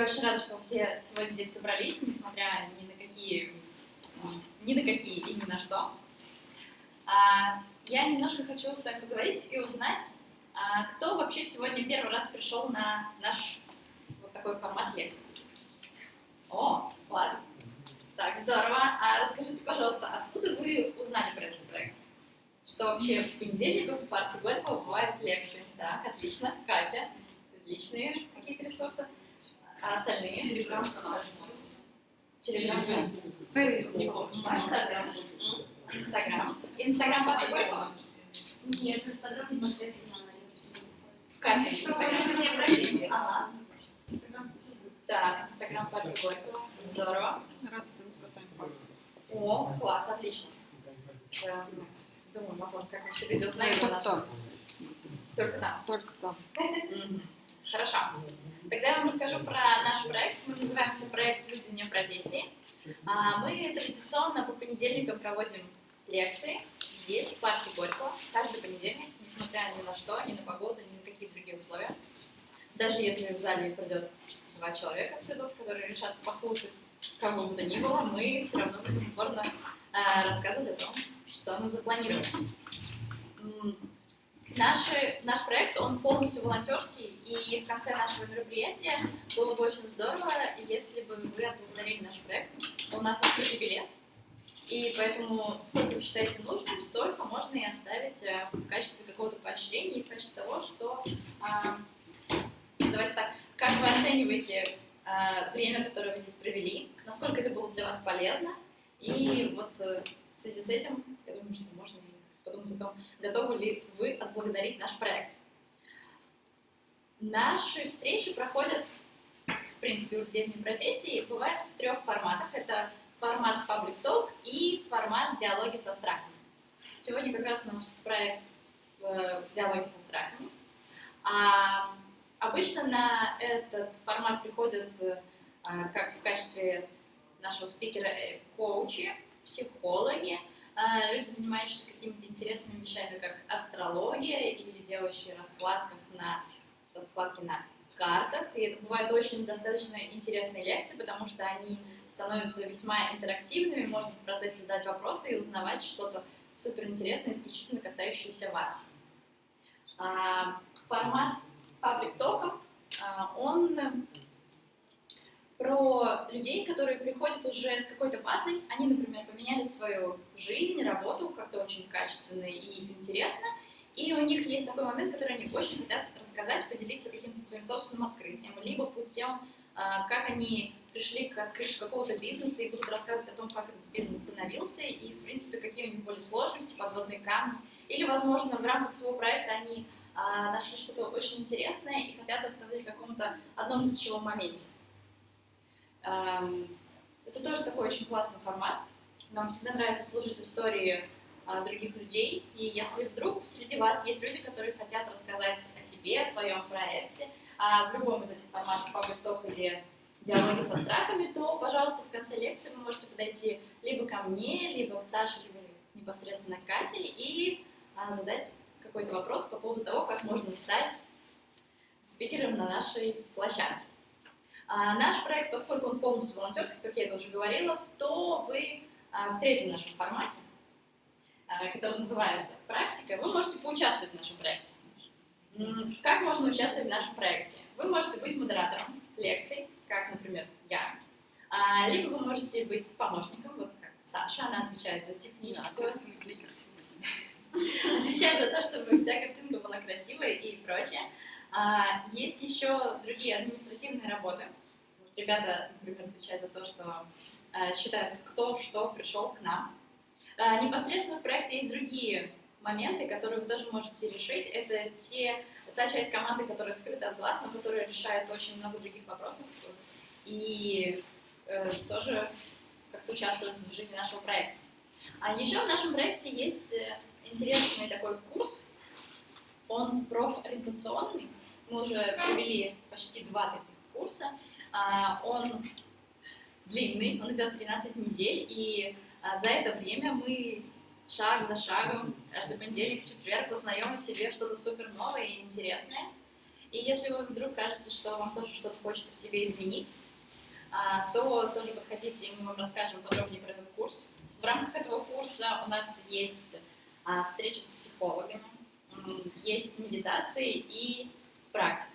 Я очень рада, что все сегодня здесь собрались, несмотря ни на какие, ни на какие и ни на что. А, я немножко хочу с вами поговорить и узнать, а, кто вообще сегодня первый раз пришел на наш вот такой формат лекции. О, класс! Так, здорово. А расскажите, пожалуйста, откуда вы узнали про этот проект? Что вообще в понедельник в парке Горького бывают лекции. Так, отлично. Катя, личные какие-то ресурсы. А остальные? Телеграм-канал. Телеграм. Фейсбук. Инстаграм. Инстаграм. Инстаграм парка Горького? Нет, Инстаграм непосредственно на Катя, Что Инстаграм. вы мне профессии? Ага. Так, Инстаграм парка Горького. Здорово. О, класс, отлично. Да, Думаю, потом, как вообще люди узнают Только там. Только там. Только там. Хорошо. Тогда я вам расскажу про наш проект. Мы называемся проект «Люди вне профессии». А, Мы традиционно по понедельникам проводим лекции здесь, в парке Горького, каждый понедельник, несмотря ни на что, ни на погоду, ни на какие другие условия. Даже если в зале придет два человека придут, которые решат послушать кого бы то ни было, мы все равно будем упорно а, рассказывать о том, что мы запланировали. Наши, наш проект, он полностью волонтерский, и в конце нашего мероприятия было бы очень здорово, если бы вы отблагодарили наш проект. У нас открытый билет, и поэтому сколько вы считаете нужным, столько можно и оставить э, в качестве какого-то поощрения в качестве того, что... а, давайте так, как вы оцениваете а, время, которое вы здесь провели, насколько это было для вас полезно, и вот э, в связи с этим, я думаю, что можно подумать о том, готовы ли вы отблагодарить наш проект. Наши встречи проходят, в принципе, людей вне профессии, бывают в трех форматах. Это формат Public Talk и формат диалоги со страхами. Сегодня как раз у нас проект э, диалоги со страхами. А обычно на этот формат приходят э, а, как в качестве нашего спикера э, коучи, психологи, люди, занимающиеся какими-то интересными вещами, как астрология или делающие раскладках на, раскладки на картах. И это бывают очень достаточно интересные лекции, потому что они становятся весьма интерактивными, можно в процессе задать вопросы и узнавать что-то суперинтересное, исключительно касающееся вас. А, Формат паблик тока, он про людей, которые приходят уже с какой-то базой, они, например, поменяли свою жизнь, работу как-то очень качественно и интересно, и у них есть такой момент, который они очень хотят рассказать, поделиться каким-то своим собственным открытием, либо путем, а, как они пришли к открытию какого-то бизнеса и будут рассказывать о том, как этот бизнес становился, и, в принципе, какие у них были сложности, подводные камни, или, возможно, в рамках своего проекта они а, нашли что-то очень интересное и хотят рассказать о каком-то одном ключевом моменте. Это тоже такой очень классный формат. Нам всегда нравится слушать истории а, других людей. И если вдруг среди вас есть люди, которые хотят рассказать о себе, о своем проекте, а в любом из этих форматов, Public Talk или диалоги со страхами, то, пожалуйста, в конце лекции вы можете подойти либо ко мне, либо к Саше, либо непосредственно к Кате и а, задать какой-то вопрос по поводу того, как можно стать спикером на нашей площадке. А, наш проект, поскольку он полностью волонтерский, как я это уже говорила, то вы а, в третьем нашем формате, а, который называется «Практика», вы можете поучаствовать в нашем проекте. Как можно участвовать в нашем проекте? Вы можете быть модератором лекций, как, например, я, А, либо вы можете быть помощником, вот как Саша, она отвечает за техническую, отвечает за то, чтобы вся картинка была красивой и прочее. А, Есть еще другие административные работы. Ребята, например, отвечают за то, что а, считают, кто что пришел к нам. А, Непосредственно в проекте есть другие моменты, которые вы тоже можете решить. Это те, та часть команды, которая скрыта от глаз, но которая решает очень много других вопросов и э, тоже как-то участвует в жизни нашего проекта. А еще в нашем проекте есть э, интересный такой курс, он профориентационный, мы уже провели почти два таких курса, он длинный, он идет 13 недель, и а, за это время мы шаг за шагом, каждый понедельник, четверг узнаем о себе что-то супер новое и интересное. И если вы вдруг кажется, что вам тоже что-то хочется в себе изменить, а, то тоже подходите, и мы вам расскажем подробнее про этот курс. В рамках этого курса у нас есть а, встречи с психологами, есть медитации и практика.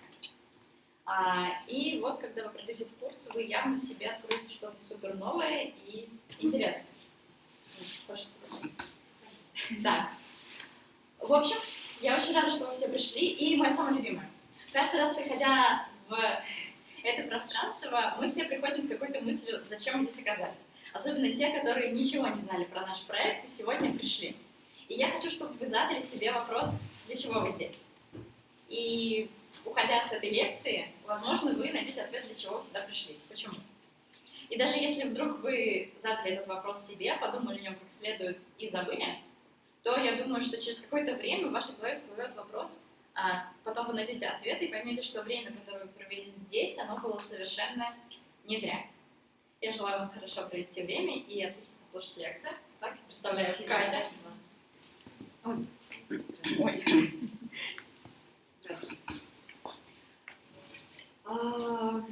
А, и вот, когда вы пройдете курс, вы явно в себе откроете что-то супер новое и интересное. Да. В общем, я очень рада, что вы все пришли. И мой самый любимый. Каждый раз, приходя в это пространство, мы все приходим с какой-то мыслью, зачем мы здесь оказались. Особенно те, которые ничего не знали про наш проект и сегодня пришли. И я хочу, чтобы вы задали себе вопрос, для чего вы здесь. И уходя с этой лекции, возможно, вы найдете ответ, для чего вы сюда пришли. Почему? И даже если вдруг вы задали этот вопрос себе, подумали о нем как следует и забыли, то я думаю, что через какое-то время в вашей голове всплывет вопрос, а потом вы найдете ответ и поймете, что время, которое вы провели здесь, оно было совершенно не зря. Я желаю вам хорошо провести время и отлично послушать лекцию. Так, представляю Спасибо. Катя. Ой. Ой. Здравствуйте. А,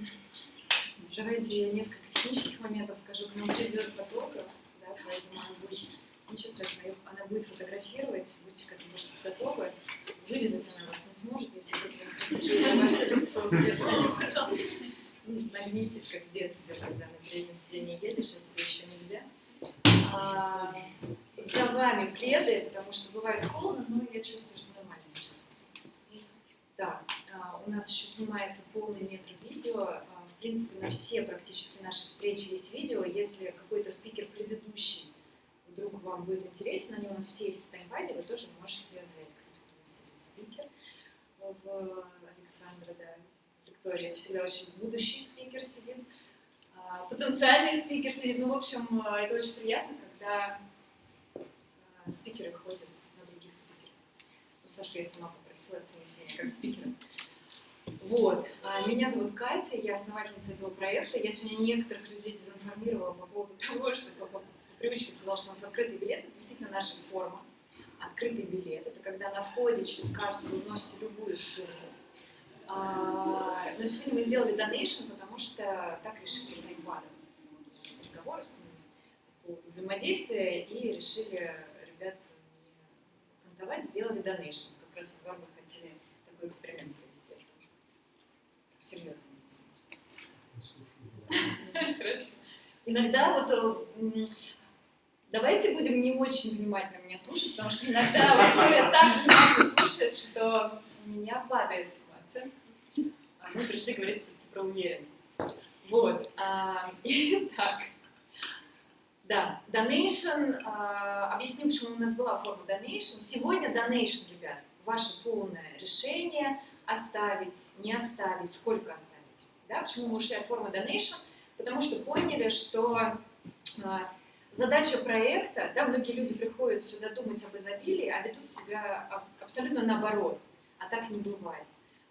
Давайте я несколько технических моментов скажу. К нам придет фотограф, да, поэтому она будет, ничего страшного, она будет фотографировать, будьте к этому пожалуйста, готовы. Вырезать она вас не сможет, если вы хотите, ваше лицо где-то, пожалуйста, ну, нагнитесь, как в детстве, когда на переднем сиденье едешь, а тебе еще нельзя. А, за вами пледы, потому что бывает холодно, но я чувствую, что нормально сейчас. Так, а, у нас еще снимается полный метр видео. А, В принципе, на все практически наши встречи есть видео. Если какой-то спикер предыдущий вдруг вам будет интересен, они у нас все есть в таймпаде, вы тоже можете взять. Кстати, у нас сидит спикер в Александра, да, Виктория, всегда очень будущий спикер сидит, а, потенциальный спикер сидит. Ну, в общем, а, это очень приятно, когда а, спикеры ходят на других спикеров. Ну, Саша, я сама попросила оценить меня как спикера. Вот. А, Меня зовут Катя, я основательница этого проекта. Я сегодня некоторых людей дезинформировала по поводу того, что по, привычке сказала, что у нас открытый билет. Это действительно наша форма. Открытый билет. Это когда на входе через кассу вы вносите любую сумму. А, Но сегодня мы сделали донейшн, потому что так решили с нас переговоры с ними взаимодействия и решили ребят кантовать, сделали донейшн. Как раз два мы хотели такой эксперимент. Серьезно. Иногда вот э, давайте будем не очень внимательно меня слушать, потому что иногда аудитория так внимательно слушает, что у меня падает ситуация. А мы пришли говорить все-таки про уверенность. Вот. а, Итак. Да, donation. а, Объясню, почему у нас была форма donation. Сегодня donation, ребят, ваше полное решение оставить, не оставить, сколько оставить. Да? Почему мы ушли от формы donation? Потому что поняли, что а, задача проекта, да, многие люди приходят сюда думать об изобилии, а ведут себя аб- абсолютно наоборот, а так не бывает.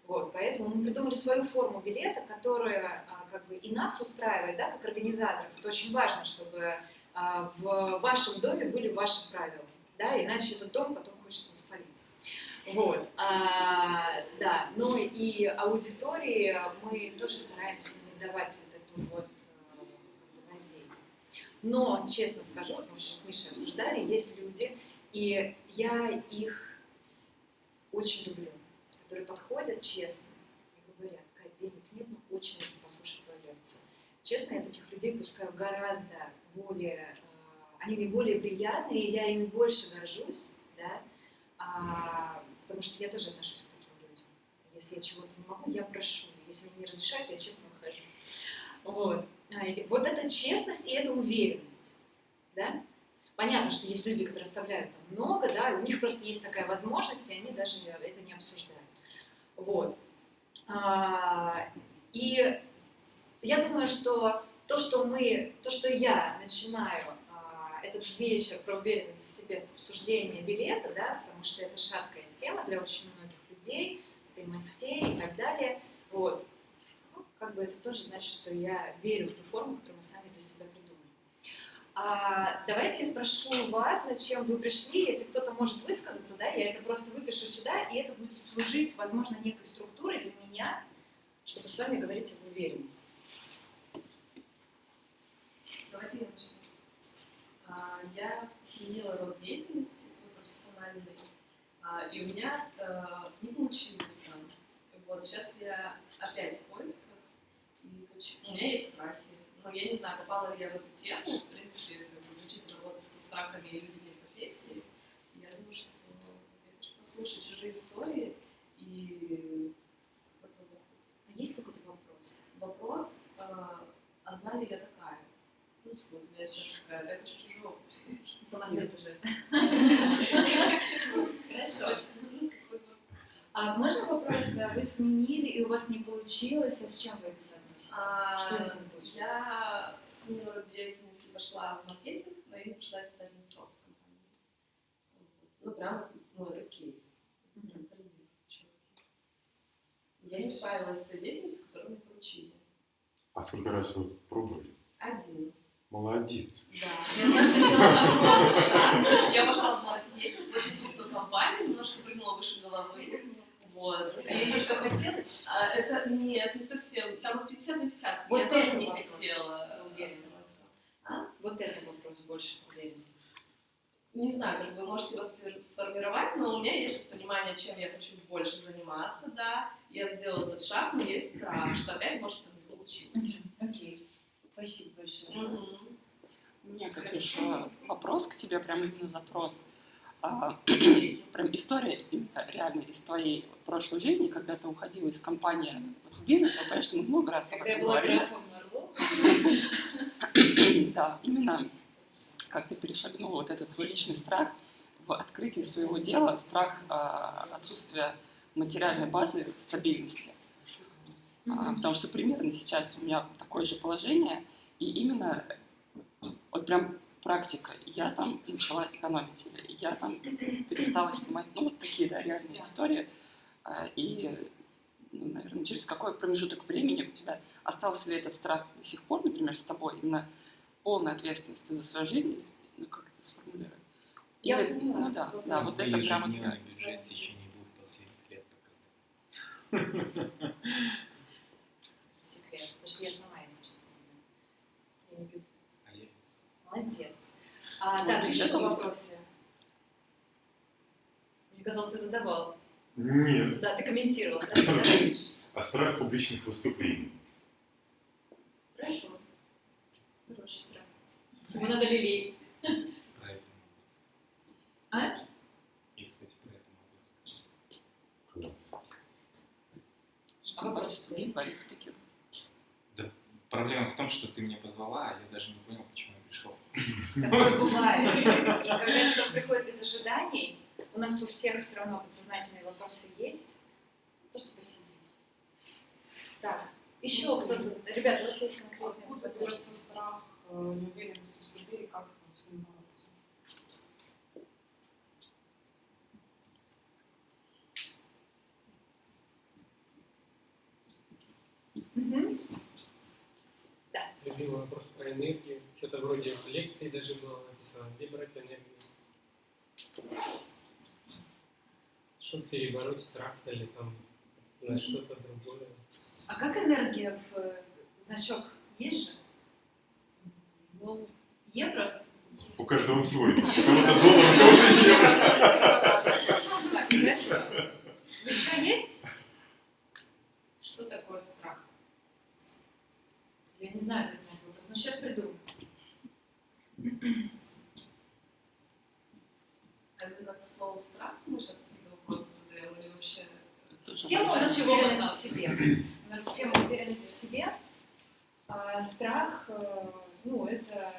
Вот, поэтому мы придумали свою форму билета, которая а, как бы и нас устраивает, да, как организаторов. Это очень важно, чтобы а, в вашем доме были ваши правила, да, иначе этот дом потом хочется спалить. Вот, а, да, но и аудитории мы тоже стараемся не давать вот эту вот э, лазейку. Но, честно скажу, мы вчера с Мишей обсуждали, есть люди, и я их очень люблю, которые подходят честно и говорят, Кать, денег нет, но очень нужно послушать твою лекцию. Честно, я таких людей пускаю гораздо более, э, они мне более приятны, и я ими больше горжусь, да, а, потому что я тоже отношусь к таким людям. Если я чего-то не могу, я прошу. Если мне не разрешают, я честно ухожу. Вот. А, Вот это честность и это уверенность. Да? Понятно, что есть люди, которые оставляют там много, да, и у них просто есть такая возможность, и они даже это не обсуждают. Вот. А, И я думаю, что то, что мы, то, что я начинаю этот вечер про уверенность в себе с обсуждения билета, да, потому что это шаткая тема для очень многих людей, стоимостей и так далее, вот, ну, как бы это тоже значит, что я верю в ту форму, которую мы сами для себя придумали. А, давайте я спрошу вас, зачем вы пришли, если кто-то может высказаться, да, я это просто выпишу сюда, и это будет служить, возможно, некой структурой для меня чтобы с вами говорить об уверенности. Давайте я начну. А, Я сменила род деятельности свой профессиональный, а, и у меня э, не получилось там. Вот сейчас я опять в поисках, и хочу... у меня есть страхи. Но я не знаю, попала ли я в эту тему. В принципе, как бы звучит работа со страхами и людьми профессии. Я думаю, что я хочу послушать чужие истории и А есть какой-то вопрос? вопрос, одна ли я такая? Ну, типа, вот у меня сейчас такая, да, я хочу чужой опыт. То ответ уже. Хорошо. А можно вопрос, а вы сменили и у вас не получилось, а с чем вы это соотносите? А, Что именно не получилось? Я сменила род деятельности, пошла в маркетинг, но я не пришла испытательный срок в компании. Вот. Ну, прям, ну, это кейс. Я не справилась с той деятельностью, которую мне поручили. А сколько раз вы пробовали? Один. Молодец. Да. Я знаешь, шаг. Я пошла в маркетинг, очень крупную компанию, немножко прыгнула выше головы. Вот. И то, что хотелось? А, это нет, не совсем. Там 50 на 50. Вот я тоже не вопрос. хотела. Уверенность. А? Вот это вопрос больше уверенности. Не знаю, как вы можете сфер- сформировать, но у меня есть сейчас понимание, чем я хочу больше заниматься, да. Я сделала этот шаг, но есть страх, что опять может там не получиться. Окей. Спасибо большое. Мгм. У меня, Катюш, э, вопрос к тебе, прям именно запрос. А, прям история, именно реально из твоей прошлой жизни, когда ты уходила из компании вот в бизнес, я, конечно, мы много раз Когда я была графом Да, именно как ты перешагнул вот этот свой личный страх в открытии своего дела, страх а, отсутствия материальной базы, стабильности. А, потому что примерно сейчас у меня такое же положение, и именно вот прям практика. Я там начала экономить, или я там перестала снимать, ну, вот такие, да, реальные истории. А, И, ну, наверное, через какой промежуток времени у тебя остался ли этот страх до сих пор, например, с тобой, именно полная ответственность за свою жизнь, ну, как это сформулировать? Я Или- поняла. ну да, да, вот это прямо ежедневный твоя- бюджет в течение двух последних лет показать. секрет. Потому что я сама, если честно, не знаю. Я не веду. А я Молодец. А, Ой, так, еще вопросы. Мне казалось, ты задавал. Нет. Да, ты комментировал. Хорошо. А страх публичных выступлений? Хорошо. Хороший страх. Его надо это могу А? Я, кстати, про это могу сказать. Класс. Что вопрос вас спикер? Проблема в том, что ты меня позвала, а я даже не понял, почему пришел. Такое бывает. И когда человек приходит без ожиданий, у нас у всех все равно подсознательные вопросы есть. Просто посиди. Так, еще кто-то. Ребята, у вас есть конкретные Откуда возможности? берется страх, э, неуверенность в себе и как с ним бороться? Мгм. Любимый вопрос про энергию. Что-то вроде в лекции даже было написано, где брать энергию. Чтобы перебороть страх или там на что-то другое. А как энергия в э, значок есть же? Ну, Е просто. У каждого свой. У кого-то доллар, у кого-то евро. Так, хорошо. Еще есть? Что такое страх? Я не знаю ответ на этот вопрос, но сейчас придумаю. А именно к слову страх мы сейчас какие-то вопросы задаем или вообще... Тоже Тема у нас Чего уверенность в себе. У нас тема уверенность в себе. А страх, э, ну, это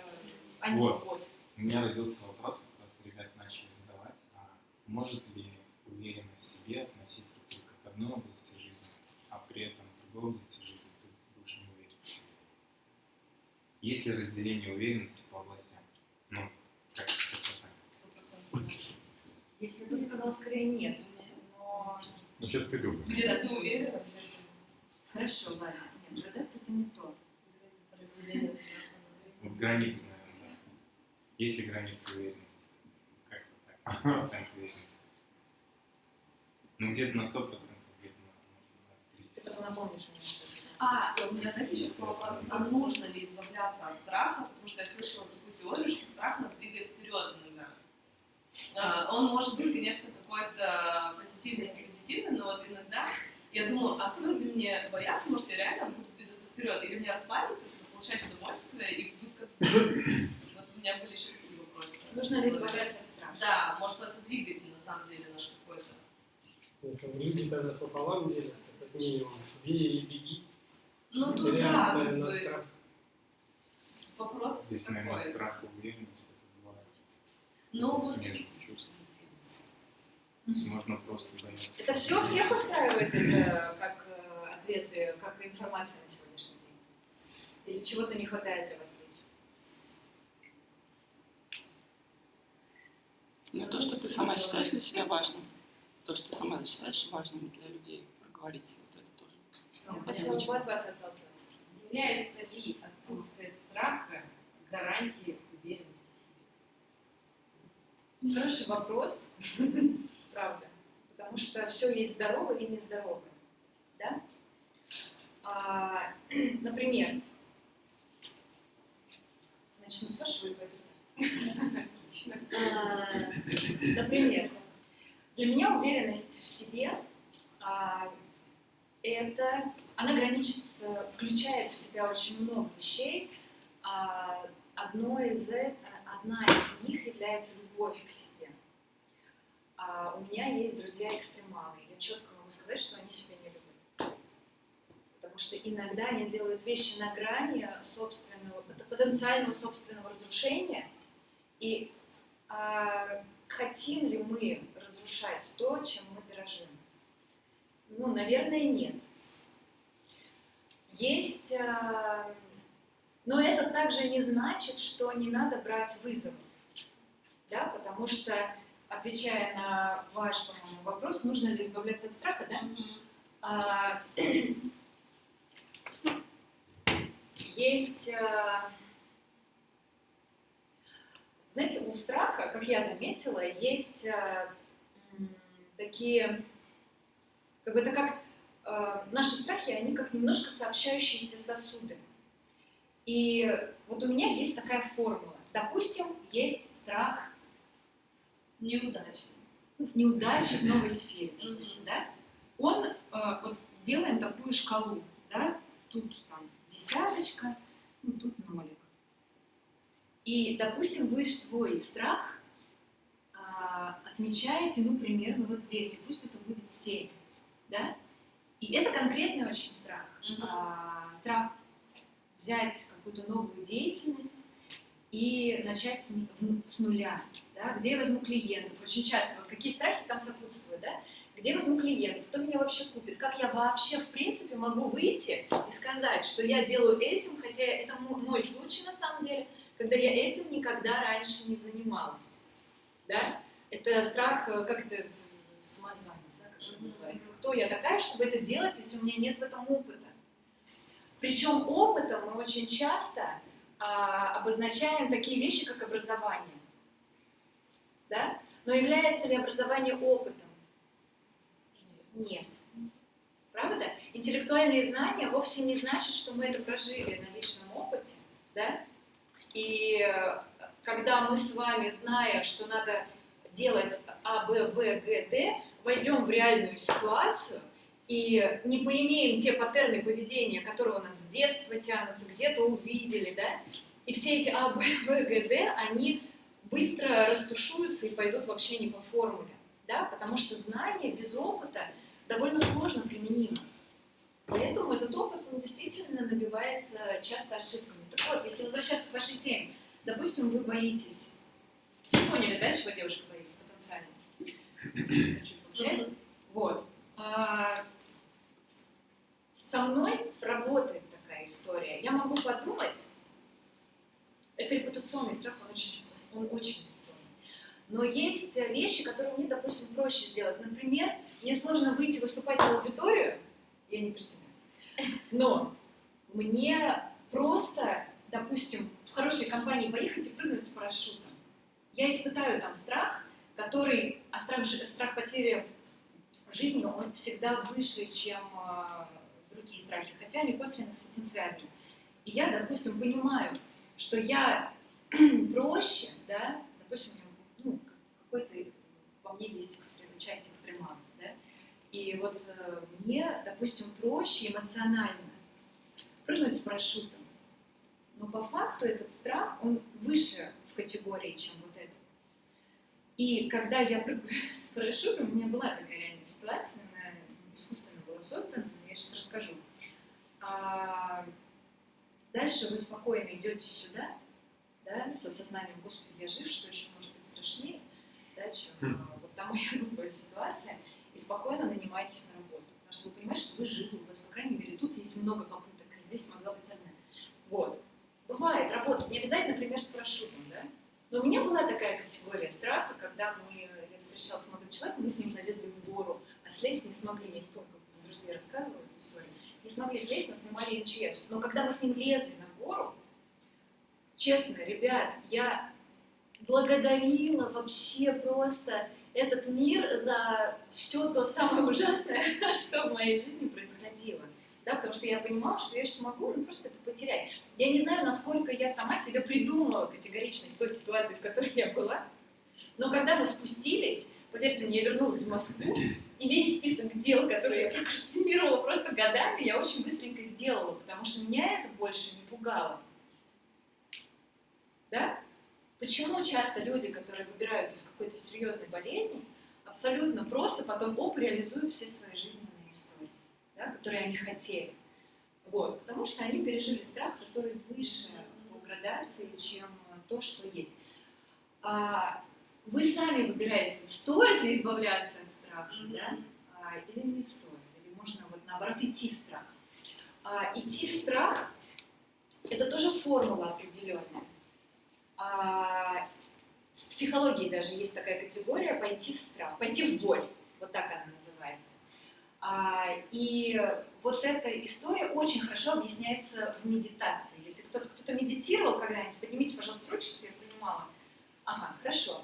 антипод. У меня родился вопрос, как раз ребят начали задавать, а может ли уверенность в себе относиться только к одной области жизни, а при этом в другой области жизни ты будешь не уверен? Есть ли разделение уверенности по областям? Ну, как это так? Стопроцентно. Я бы сказала скорее нет. Но Ну, сейчас. Где-то ты уверена, где-то хорошо, ладно. Нет, градация это не то. разделение. Вот границы, наверное. Есть ли границы уверенности? Как-то так, процент уверенности. Ну, где-то на 100%, где-то на, на 30%. напомнишь мне. что это. А, у меня, знаете, еще такой вопрос. А нужно ли избавляться от страха? Потому что я слышала такую теорию, что страх нас двигает вперед. А, Он может быть, конечно, какой-то позитивный и позитивный, но вот иногда я думаю, а стоит ли мне бояться, может, я реально буду двигаться вперед, или мне расслабиться, типа, получать удовольствие, и будет как Вот у меня были еще такие вопросы. Нужно ли избавляться от страха? Да, может, это двигатель, на самом деле, наш какой-то. Ну, люди тогда пополам делятся, как минимум. Бей или беги. Ну, тут да, на бы, страх. вопрос Здесь, наверное, такой. страх и уверенность это два Ну, вот смежных чувства. Есть можно просто бояться. Это все всех устраивает это как э, ответы, как информация на сегодняшний день? Или чего-то не хватает для вас лично? Но то, что ты сама считаешь для себя важным, то, что ты сама считаешь важным для людей, проговорить, вот это тоже. Я хотела бы от вас отталкиваться. Является ли отсутствие страха гарантией? Хороший вопрос, правда. Потому что все есть здоровое и нездоровое. Да? А, например, начну с вашего. А, Например, для меня уверенность в себе а, это она граничит включает в себя очень много вещей. А, Одно из, одна из них является любовь к себе. А у меня есть друзья-экстремалы. Я четко могу сказать, что они себя не любят. Потому что иногда они делают вещи на грани собственного, потенциального собственного разрушения. И а, хотим ли мы разрушать то, чем мы дорожим? Ну, наверное, нет. Есть, а, но это также не значит, что не надо брать вызовы, да, потому что, отвечая на ваш, по-моему, вопрос, нужно ли избавляться от страха, да, а, есть, а, знаете, у страха, как я заметила, есть м, такие, как бы это как а, наши страхи, они как немножко сообщающиеся сосуды. И вот у меня есть такая формула. Допустим, есть страх неудачи. неудачи в новой сфере, допустим, да? Он, э, вот делаем такую шкалу, да? Тут там десяточка, ну тут нолик. И, допустим, вы свой страх а, отмечаете, ну, примерно вот здесь, и пусть это будет 7, да? И это конкретный очень страх. Мгм. А, страх взять какую-то новую деятельность и начать с, нуля. Да? Где я возьму клиентов? Очень часто, вот какие страхи там сопутствуют, да? Где я возьму клиентов? Кто меня вообще купит? Как я вообще, в принципе, могу выйти и сказать, что я делаю этим, хотя это мо- мой случай на самом деле, когда я этим никогда раньше не занималась. Да? Это страх, э, как это, э, самозванец, да, как это называется? Кто я такая, чтобы это делать, если у меня нет в этом опыта? Причем опытом мы очень часто а, обозначаем такие вещи, как образование. Да? Но является ли образование опытом? Нет. Правда? Интеллектуальные знания вовсе не значит, что мы это прожили на личном опыте. Да? И когда мы с вами, зная, что надо делать А, Б, В, Г, Д, войдем в реальную ситуацию и не поимеем те паттерны поведения, которые у нас с детства тянутся, где-то увидели, да, и все эти А, Б, В, Г, Д, они быстро растушуются и пойдут вообще не по формуле, да, потому что знание без опыта довольно сложно применимо. Поэтому этот опыт, он действительно набивается часто ошибками. Так вот, если возвращаться к вашей теме, допустим, вы боитесь, все поняли, да, чего девушка боится потенциально? Вот. А, со мной работает такая история. Я могу подумать, это репутационный страх, он очень, он очень весомый. Но есть вещи, которые мне, допустим, проще сделать. Например, мне сложно выйти выступать в аудиторию, я не про себя, но мне просто, допустим, в хорошей компании поехать и прыгнуть с парашютом. Я испытаю там страх, который, а страх, страх потери жизни, он всегда выше, чем друг- другие страхи, хотя они косвенно с этим связаны. И я, допустим, понимаю, что я проще, да, допустим, у меня, ну, какой-то во мне есть экстрем, часть экстремала, да, и вот э, мне, допустим, проще эмоционально прыгнуть с парашютом, но по факту этот страх, он выше в категории, чем вот этот. И когда я прыгаю с парашютом, у меня была такая реальная ситуация, она искусственно была создана, я сейчас расскажу. А, дальше вы спокойно идете сюда, да, с осознанием, господи, я жив, что еще может быть страшнее, да, чем а, вот та моя глупая ситуация, и спокойно нанимаетесь на работу. Потому что вы понимаете, что вы живы, у вас, по крайней мере, тут есть много попыток, а здесь могла быть одна. Вот. Бывает, работает. Не обязательно, например, с парашютом, да? Но у меня была такая категория страха, когда мы, я встречалась с молодым человеком, мы с ним налезли в гору, а слезть не смогли, я не помню, как друзья рассказывали эту историю, не смогли слезть, нас снимали МЧС. Но когда мы с ним лезли на гору, честно, ребят, я благодарила вообще просто этот мир за все то самое ужасное, что в моей жизни происходило. Да, потому что я понимала, что я сейчас могу ну, просто это потерять. Я не знаю, насколько я сама себе придумала категоричность той ситуации, в которой я была, но когда мы спустились, поверьте мне, я вернулась в Москву, и весь список дел, которые я прокрастинировала просто годами, я очень быстренько сделала, потому что меня это больше не пугало. Да? Почему часто люди, которые выбираются из какой-то серьезной болезни, абсолютно просто потом оп, реализуют все свои жизненные истории, да, которые они хотели? Вот, потому что они пережили страх, который выше по градации, чем то, что есть. А вы сами выбираете, стоит ли избавляться от страха, mm-hmm. да, а, или не стоит, или можно вот наоборот идти в страх. А, идти в страх – это тоже формула определенная. А, в психологии даже есть такая категория «пойти в страх», «пойти в боль», вот так она называется. А, и вот эта история очень хорошо объясняется в медитации. Если кто-то, кто-то медитировал когда-нибудь, поднимите, пожалуйста, руки, чтобы я понимала. Ага, хорошо.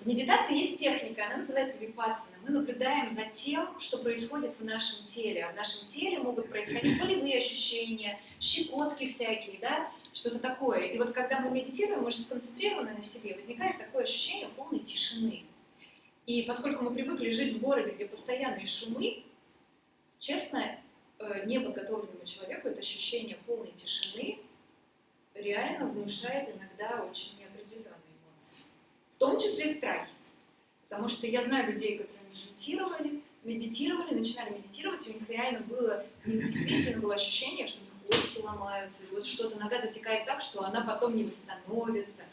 В медитации есть техника, она называется випассана. Мы наблюдаем за тем, что происходит в нашем теле. А в нашем теле могут происходить болевые ощущения, щекотки всякие, да, что-то такое. И вот когда мы медитируем, мы же сконцентрированы на себе, возникает такое ощущение полной тишины. И поскольку мы привыкли жить в городе, где постоянные шумы, честно, э, неподготовленному человеку это ощущение полной тишины реально внушает иногда очень. В том числе страхи. Потому что я знаю людей, которые медитировали, медитировали, начинали медитировать, у них реально было, у них действительно было ощущение, что кости ломаются, вот что-то, нога затекает так, что она потом не восстановится.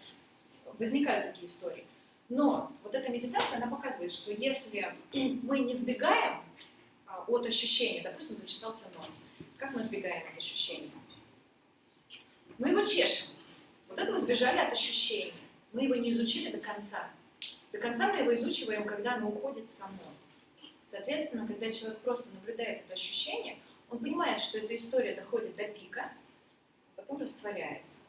Возникают такие истории. Но вот эта медитация, она показывает, что если мы не сбегаем а, от ощущения, допустим, зачесался нос, как мы сбегаем от ощущения? Мы его чешем. Вот это мы сбежали от ощущения. Мы его не изучили до конца. До конца мы его изучиваем, когда оно уходит само. Соответственно, когда человек просто наблюдает это ощущение, он понимает, что эта история доходит до пика, а потом растворяется.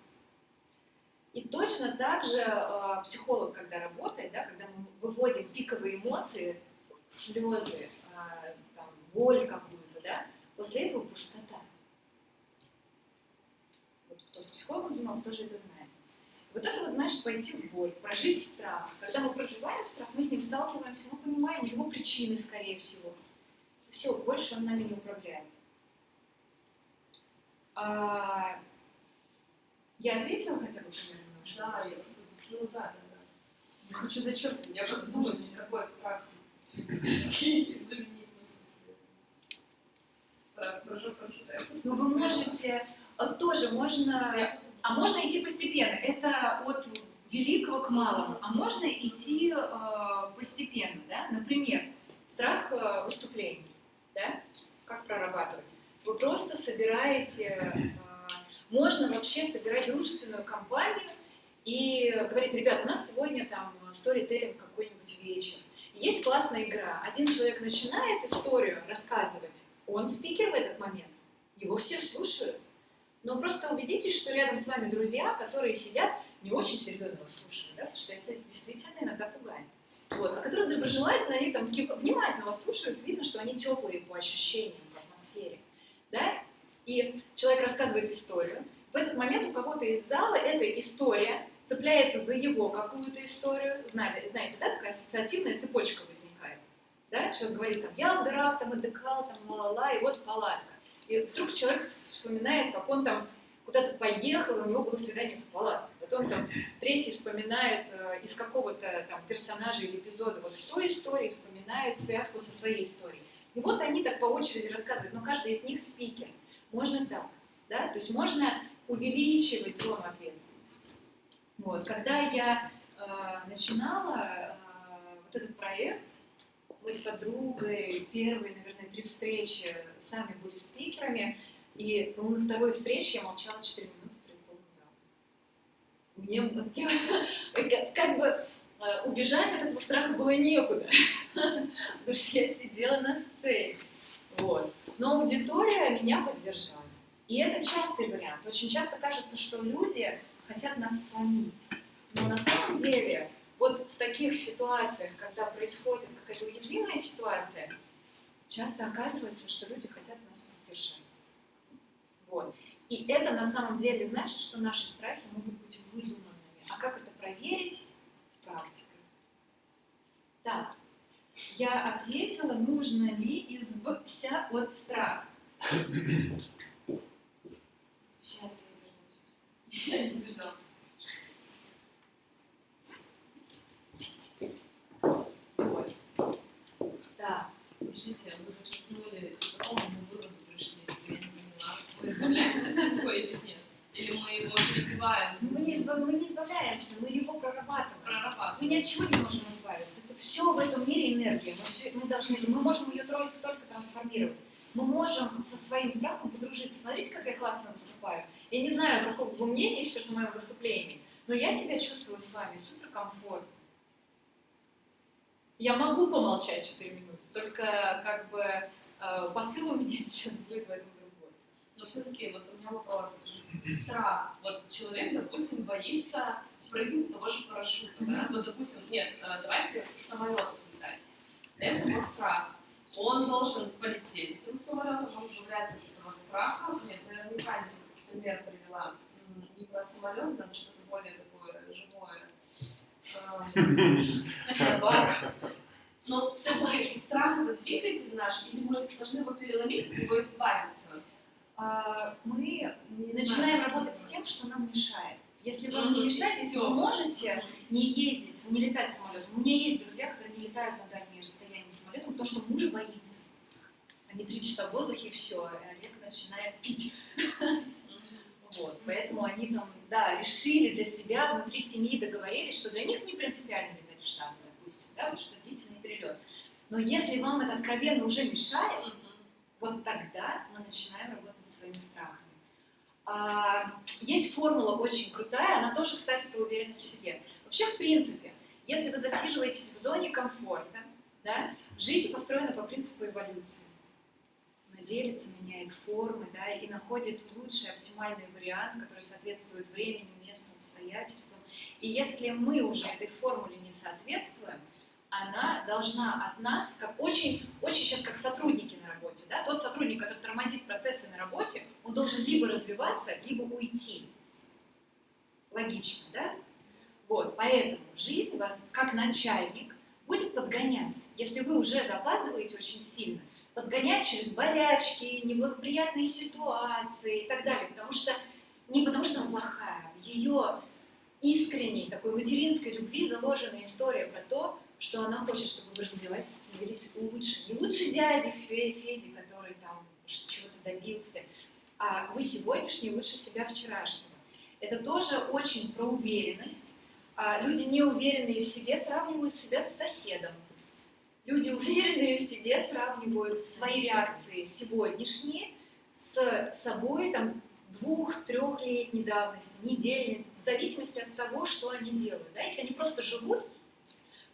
И точно так же э, психолог, когда работает, да, когда мы выводим пиковые эмоции, слезы, э, там, боль какую-то, да, после этого пустота. Вот кто с психологом занимался, тоже это знает. Вот это вот значит пойти в боль, прожить страх. Когда мы проживаем страх, мы с ним сталкиваемся, мы понимаем его причины, скорее всего. Все, больше он нами не управляет. А, я ответила хотя бы примерно? Да, я просто, ну да, да, да. Я хочу зачеркнуть. Я просто думаю, какой страх физический заменить, ну, в смысле. Прошу, прошу, Ну, вы можете, э, тоже можно, а можно идти постепенно. Это от великого к малому. А можно идти э, постепенно, да? Например, страх э, выступлений, да? Как прорабатывать? Вы просто собираете, э, можно вообще собирать дружественную компанию и говорить, ребят, у нас сегодня там сторителлинг какой-нибудь вечер. Есть классная игра. Один человек начинает историю рассказывать, он спикер в этот момент, его все слушают. Но просто убедитесь, что рядом с вами друзья, которые сидят, не очень серьезно вас слушают, да, потому что это действительно иногда пугает. Вот, а которые доброжелательно, они там внимательно вас слушают, видно, что они теплые по ощущениям, по атмосфере. да, и человек рассказывает историю, в этот момент у кого-то из зала эта история цепляется за его какую-то историю, знаете, знаете, да, такая ассоциативная цепочка возникает, да, человек говорит, там, я в горах, там, отдыхал, там, ла-ла-ла, и вот палатка, и вдруг человек вспоминает, как он там куда-то поехал, у него было свидание в палатке. Потом там третий вспоминает э, из какого-то там персонажа или эпизода вот в той истории, вспоминает связку со своей историей. И вот они так по очереди рассказывают, но каждый из них спикер. Можно так, да, то есть можно увеличивать зону ответственности. Вот. Когда я э, начинала э, вот этот проект, мы с подругой первые, наверное, три встречи сами были спикерами, и, по-моему, на второй встрече я молчала 4 минуты перед полным залом. Мне как, как бы э, убежать от этого страха было некуда, потому что я сидела на сцене. Вот. Но аудитория меня поддержала. И это частый вариант. Очень часто кажется, что люди хотят нас сломить. Но на самом деле, вот в таких ситуациях, когда происходит какая-то уязвимая ситуация, часто оказывается, что люди хотят нас поддержать. Вот. И это на самом деле значит, что наши страхи могут быть выдуманными. А как это проверить? Практикой. Так, я ответила, нужно ли избавиться от страха. Сейчас я вернусь. Я не сбежала. Вот. Да. Подождите, вы зачеркнули, к какому мы выводу пришли? Я не поняла. Мы избавляемся от него или нет? Или мы его перебиваем? Мы не, избав... мы не избавляемся, мы его прорабатываем. Мы Прорабатываем. ни от чего не можем избавиться. Это все в этом мире энергия. Мы, все, мы, должны, мы можем ее только, только трансформировать. Мы можем со своим страхом подружиться. Смотрите, как я классно выступаю. Я не знаю, какого вы мнения сейчас о моем выступлении, но я себя чувствую с вами супер комфортно. Я могу помолчать 4 минуты, только как бы э, посыл у меня сейчас будет в этом другой. Но все-таки вот у меня вопрос. Страх. Вот человек, допустим, боится прыгнуть с того же парашюта, да? Вот, допустим, нет, э, давайте самолетом летать. Это его страх. Он должен полететь этим самолетом, он избавляется от этого страха. Нет, наверное, неправильно все-таки пример привела. Не про самолет, но что-то более такое. Собака. Но все-таки страх это двигатель наш, или мы должны его переломить, от него избавиться? А, Мы Не начинаем знаю, работать с тем, что нам мешает. Если вам не мешает, если вы можете не ездить, не летать самолетом. У меня есть друзья, которые не летают на дальние расстояния самолетом, потому что муж боится. Они три часа в воздухе и все, и Олег начинает пить. Вот, поэтому они там, да, решили для себя, внутри семьи договорились, что для них не принципиально летать в Штаты, допустим, да, вот что длительный перелет. Но если вам это откровенно уже мешает, Мгм. вот тогда мы начинаем работать со своими страхами. А, есть формула очень крутая, она тоже, кстати, про уверенность в себе. Вообще, в принципе, если вы засиживаетесь в зоне комфорта, да, жизнь построена по принципу эволюции. Делится, меняет формы, да, и находит лучший, оптимальный вариант, который соответствует времени, месту, обстоятельствам. И если мы уже этой формуле не соответствуем, она должна от нас, как очень, очень сейчас как сотрудники на работе, да, тот сотрудник, который тормозит процессы на работе, он должен либо развиваться, либо уйти. Логично, да? Вот, поэтому жизнь вас, как начальник, будет подгонять. Если вы уже запаздываете очень сильно, подгонять через болячки, неблагоприятные ситуации и так далее. Потому что не потому что она плохая, в ее искренней такой материнской любви заложена история про то, что она хочет, чтобы вы развивались, становились лучше. Не лучше дяди Фе- Феди, который там чего-то добился, а вы сегодняшний лучше себя вчерашнего. Это тоже очень про уверенность. А люди, не уверенные в себе, сравнивают себя с соседом. Люди, уверенные в себе, сравнивают свои реакции сегодняшние с собой там, двух-трехлетней давности, недельной, в зависимости от того, что они делают. Да? Если они просто живут,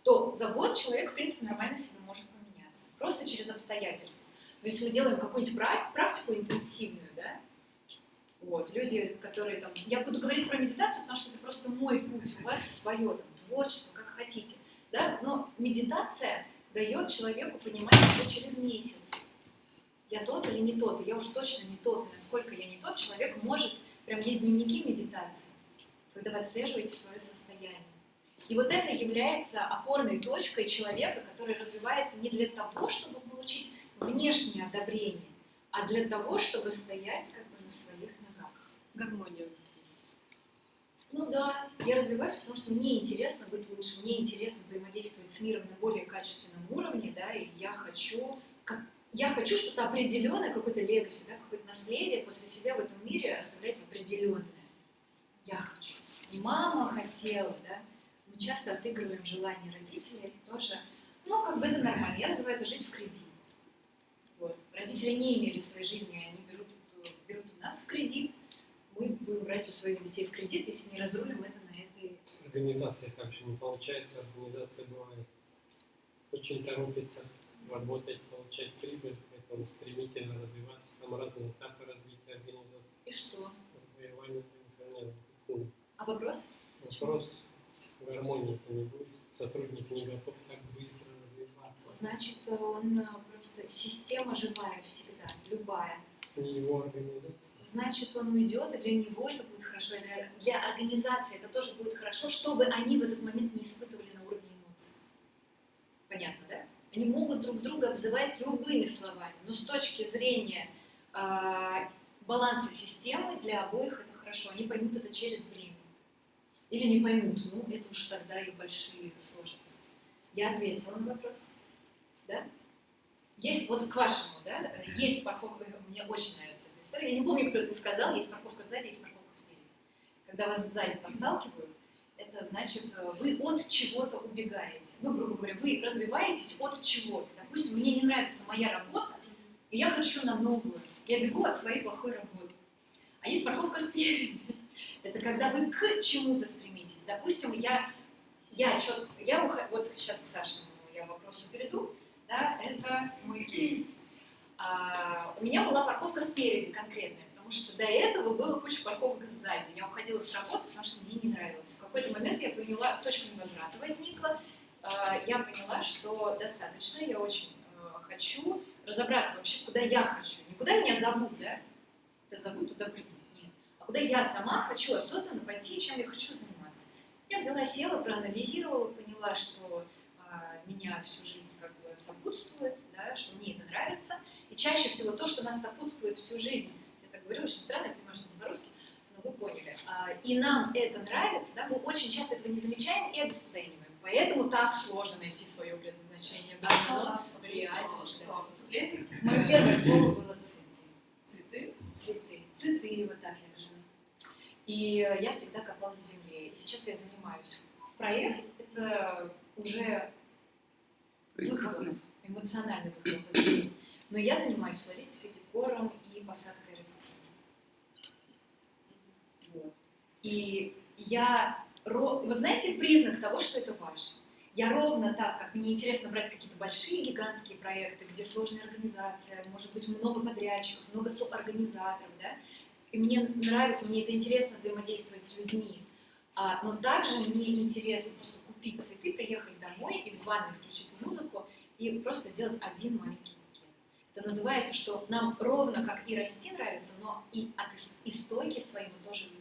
то за год человек, в принципе, нормально себе может поменяться. Просто через обстоятельства. То есть мы делаем какую-нибудь пра- практику интенсивную, да, вот, люди, которые там... Я буду говорить про медитацию, потому что это просто мой путь, у вас свое там, творчество, как хотите, да, но медитация дает человеку понимание уже через месяц. я тот или не тот, и я уже точно не тот, насколько я не тот, человек может, прям есть дневники медитации, когда вы отслеживаете свое состояние. И вот это является опорной точкой человека, который развивается не для того, чтобы получить внешнее одобрение, а для того, чтобы стоять как бы на своих ногах. Гармония. Ну да, я развиваюсь, потому что мне интересно быть лучше, мне интересно взаимодействовать с миром на более качественном уровне, да, и я хочу, как, я хочу что-то определенное, какое-то легаси, да, какое-то наследие после себя в этом мире оставлять определенное. Я хочу. Не мама хотела, да. Мы часто отыгрываем желания родителей, это тоже, ну, как бы это нормально. Я называю это жить в кредит. Вот. Родители не имели своей жизни, они берут, берут у нас в кредит, мы будем брать у своих детей в кредит, если не разрулим это на этой... С организацией там же не получается. Организация бывает очень торопится работать, получать прибыль, поэтому стремительно развиваться. Там разные этапы развития организации. И что? Завоевание. Ну, А вопрос? Вопрос гармонии не будет. Сотрудник не готов так быстро развиваться. Значит, он э, просто система живая всегда, любая. Не его организация. Значит, он уйдет, и для него это будет хорошо, и для, для организации это тоже будет хорошо, чтобы они в этот момент не испытывали на уровне эмоций. Понятно, да? Они могут друг друга обзывать любыми словами, но с точки зрения а, баланса системы для обоих это хорошо. Они поймут это через время. Или не поймут, ну это уж тогда и большие сложности. Я ответила на вопрос. Да? Есть, вот к вашему, да, есть парковка, мне очень нравится эта история, я не помню, кто это сказал, есть парковка сзади, есть парковка спереди. Когда вас сзади подталкивают, это значит, вы от чего-то убегаете. Ну, грубо говоря, вы развиваетесь от чего-то. Допустим, мне не нравится моя работа, и я хочу на новую. Я бегу от своей плохой работы. А есть парковка спереди. Это когда вы к чему-то стремитесь. Допустим, я, я, чё- я ухожу, вот сейчас к Сашиному я вопросу перейду, да, это мой кейс. А, у меня была парковка спереди конкретная, потому что до этого было куча парковок сзади. Я уходила с работы, потому что мне не нравилось. В какой-то момент я поняла, точка невозврата возникла, А, я поняла, что достаточно, я очень э, хочу разобраться вообще, куда я хочу. Не куда меня зовут, да? Куда зовут, туда приду. Нет. А куда я сама хочу осознанно пойти, чем я хочу заниматься. Я взяла, села, проанализировала, поняла, что а, меня всю жизнь сопутствует, да, что мне это нравится. И чаще всего то, что нас сопутствует всю жизнь, я так говорю очень странно, я понимаю, что не по-русски, но вы поняли. А, и нам это нравится, да, мы очень часто этого не замечаем и обесцениваем. Поэтому так сложно найти свое предназначение. А что в реальности. Что, выступление? Мое первое слово было цветы. Цветы? Цветы. Цветы, вот так я жила. И я всегда копалась в земле. И сейчас я занимаюсь. Проект — это уже эмоциональный духовный зрения. Но я занимаюсь флористикой, декором и посадкой растений. И я... Вот знаете признак того, что это важно? Я ровно так, как мне интересно брать какие-то большие гигантские проекты, где сложная организация, может быть много подрядчиков, много суборганизаторов, да? И мне нравится, мне это интересно взаимодействовать с людьми. А, но также мне интересно просто купить цветы, приехать домой и в ванной включить музыку и просто сделать один маленький букет. Это называется, что нам ровно как и расти нравится, но и от ис- истоки своей мы тоже любим.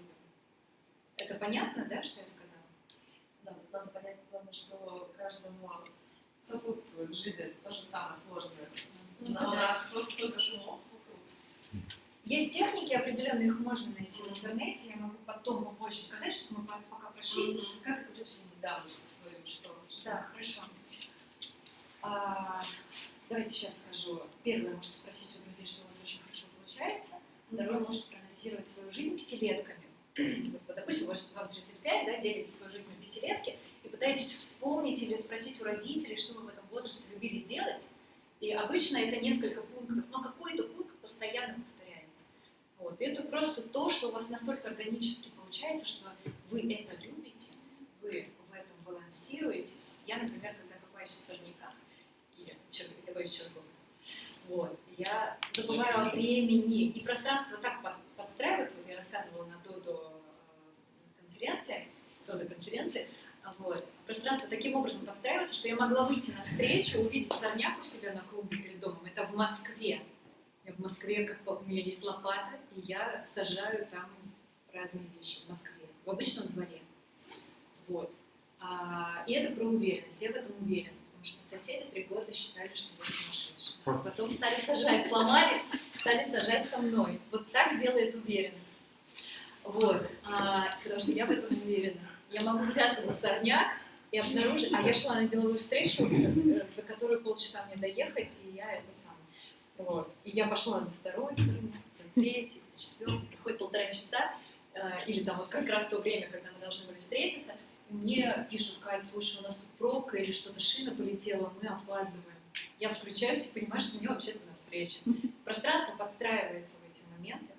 Это понятно, да, что я сказала? Да, вот надо понять, главное, что каждому сопутствует в жизни, это тоже самое сложное. Ну, Но у нас просто столько шумов вокруг. Есть техники определенные, их можно найти в интернете. Я могу потом попозже сказать, что мы по- пока прошлись. Как это пришли недавно в свою что? Да, хорошо. А, давайте сейчас скажу. Первое, можете спросить у друзей, что у вас очень хорошо получается. Второе, можете проанализировать свою жизнь пятилетками. Вот, вот, допустим, вам 35, да, делите свою жизнь на пятилетки и пытаетесь вспомнить или спросить у родителей, что вы в этом возрасте любили делать. И обычно это несколько пунктов, но какой-то пункт постоянно повторяется. Вот. И это просто то, что у вас настолько органически получается, что вы это любите, вы в этом балансируетесь. Я, например, когда копаюсь в особняках, и чер- я боюсь чертов, вот, я забываю о времени, и пространство так под- подстраивается, вот я рассказывала на Додо э, конференции, Додо конференции, вот, пространство таким образом подстраивается, что я могла выйти на встречу, увидеть сорняк у себя на клубе перед домом, это в Москве, Я в Москве, как у меня есть лопата, и я сажаю там разные вещи в Москве, в обычном дворе. Вот. А, и это про уверенность. Я в этом уверена, потому что соседи три года считали, что я сумасшедшая. А Потом стали сажать, сломались, стали сажать со мной. Вот так делает уверенность. Вот. А, потому что я в этом уверена. Я могу взяться за сорняк и обнаружить... А я шла на деловую встречу, э, до которой полчаса мне доехать, и я это сам. Вот. И я пошла за второй сорняк, за третий, за четвертый. Проходит полтора часа, э, или там вот как раз то время, когда мы должны были встретиться, и мне пишут, Кать, слушай, у нас тут пробка или что-то шина полетела, мы опаздываем. Я включаюсь и понимаю, что мне вообще-то на встрече. Пространство подстраивается в эти моменты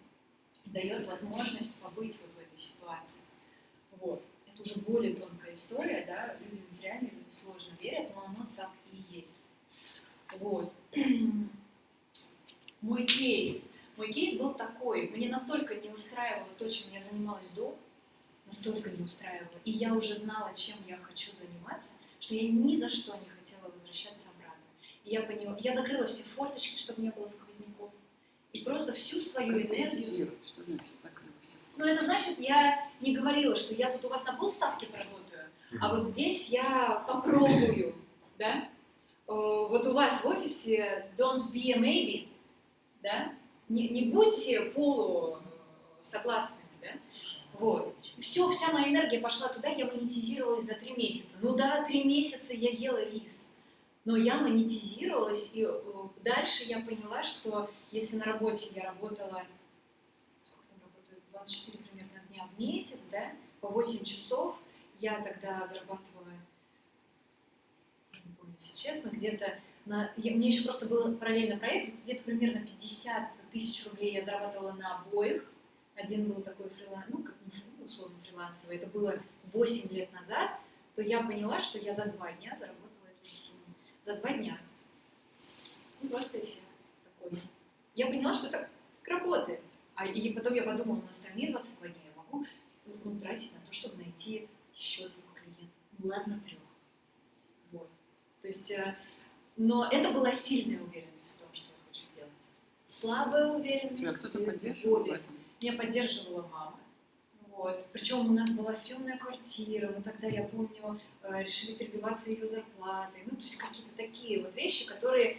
и дает возможность побыть вот в этой ситуации. Вот. Это уже более тонкая история, да, люди материально в это сложно верят, но оно так и есть. Вот. Мой кейс. Мой кейс был такой. Мне настолько не устраивало то, чем я занималась до, настолько не устраивало. И я уже знала, чем я хочу заниматься, что я ни за что не хотела возвращаться обратно. И я поняла, я закрыла все форточки, чтобы не было сквозняков. И просто всю свою энергию Что значит закрыла все? ну, это значит, я не говорила, что я тут у вас на полставки поработаю, а вот здесь я попробую, да? Э, Вот у вас в офисе don't be a maybe, да? Не, не будьте полу э, согласными, да? Вот. Все, вся моя энергия пошла туда, я монетизировалась за три месяца. Ну да, три месяца я ела рис. Но я монетизировалась, и э, дальше я поняла, что если на работе я работала сколько там работают, 24 примерно дня в месяц, да, по 8 часов, я тогда зарабатывала, не помню, если честно, где-то на... я- мне еще просто был параллельно проект, где-то примерно 50 тысяч рублей я зарабатывала на обоих. Один был такой фриланс, ну, как условно фрилансовый, это было 8 лет назад, то я поняла, что я за два дня заработала эту же сумму. За два дня. Ну, просто эффект такой. Я поняла, что так работает. А, и потом я подумала, на остальные 22 дня я могу ну, тратить на то, чтобы найти еще двух клиентов. Ну, ладно, трех. Вот. То есть, э, но это была сильная уверенность в том, что я хочу делать. Слабая уверенность. Тебя кто-то поддерживал меня поддерживала мама. Вот. Причем у нас была съемная квартира, мы тогда, я помню, э, решили перебиваться ее зарплатой. Ну, то есть какие-то такие вот вещи, которые,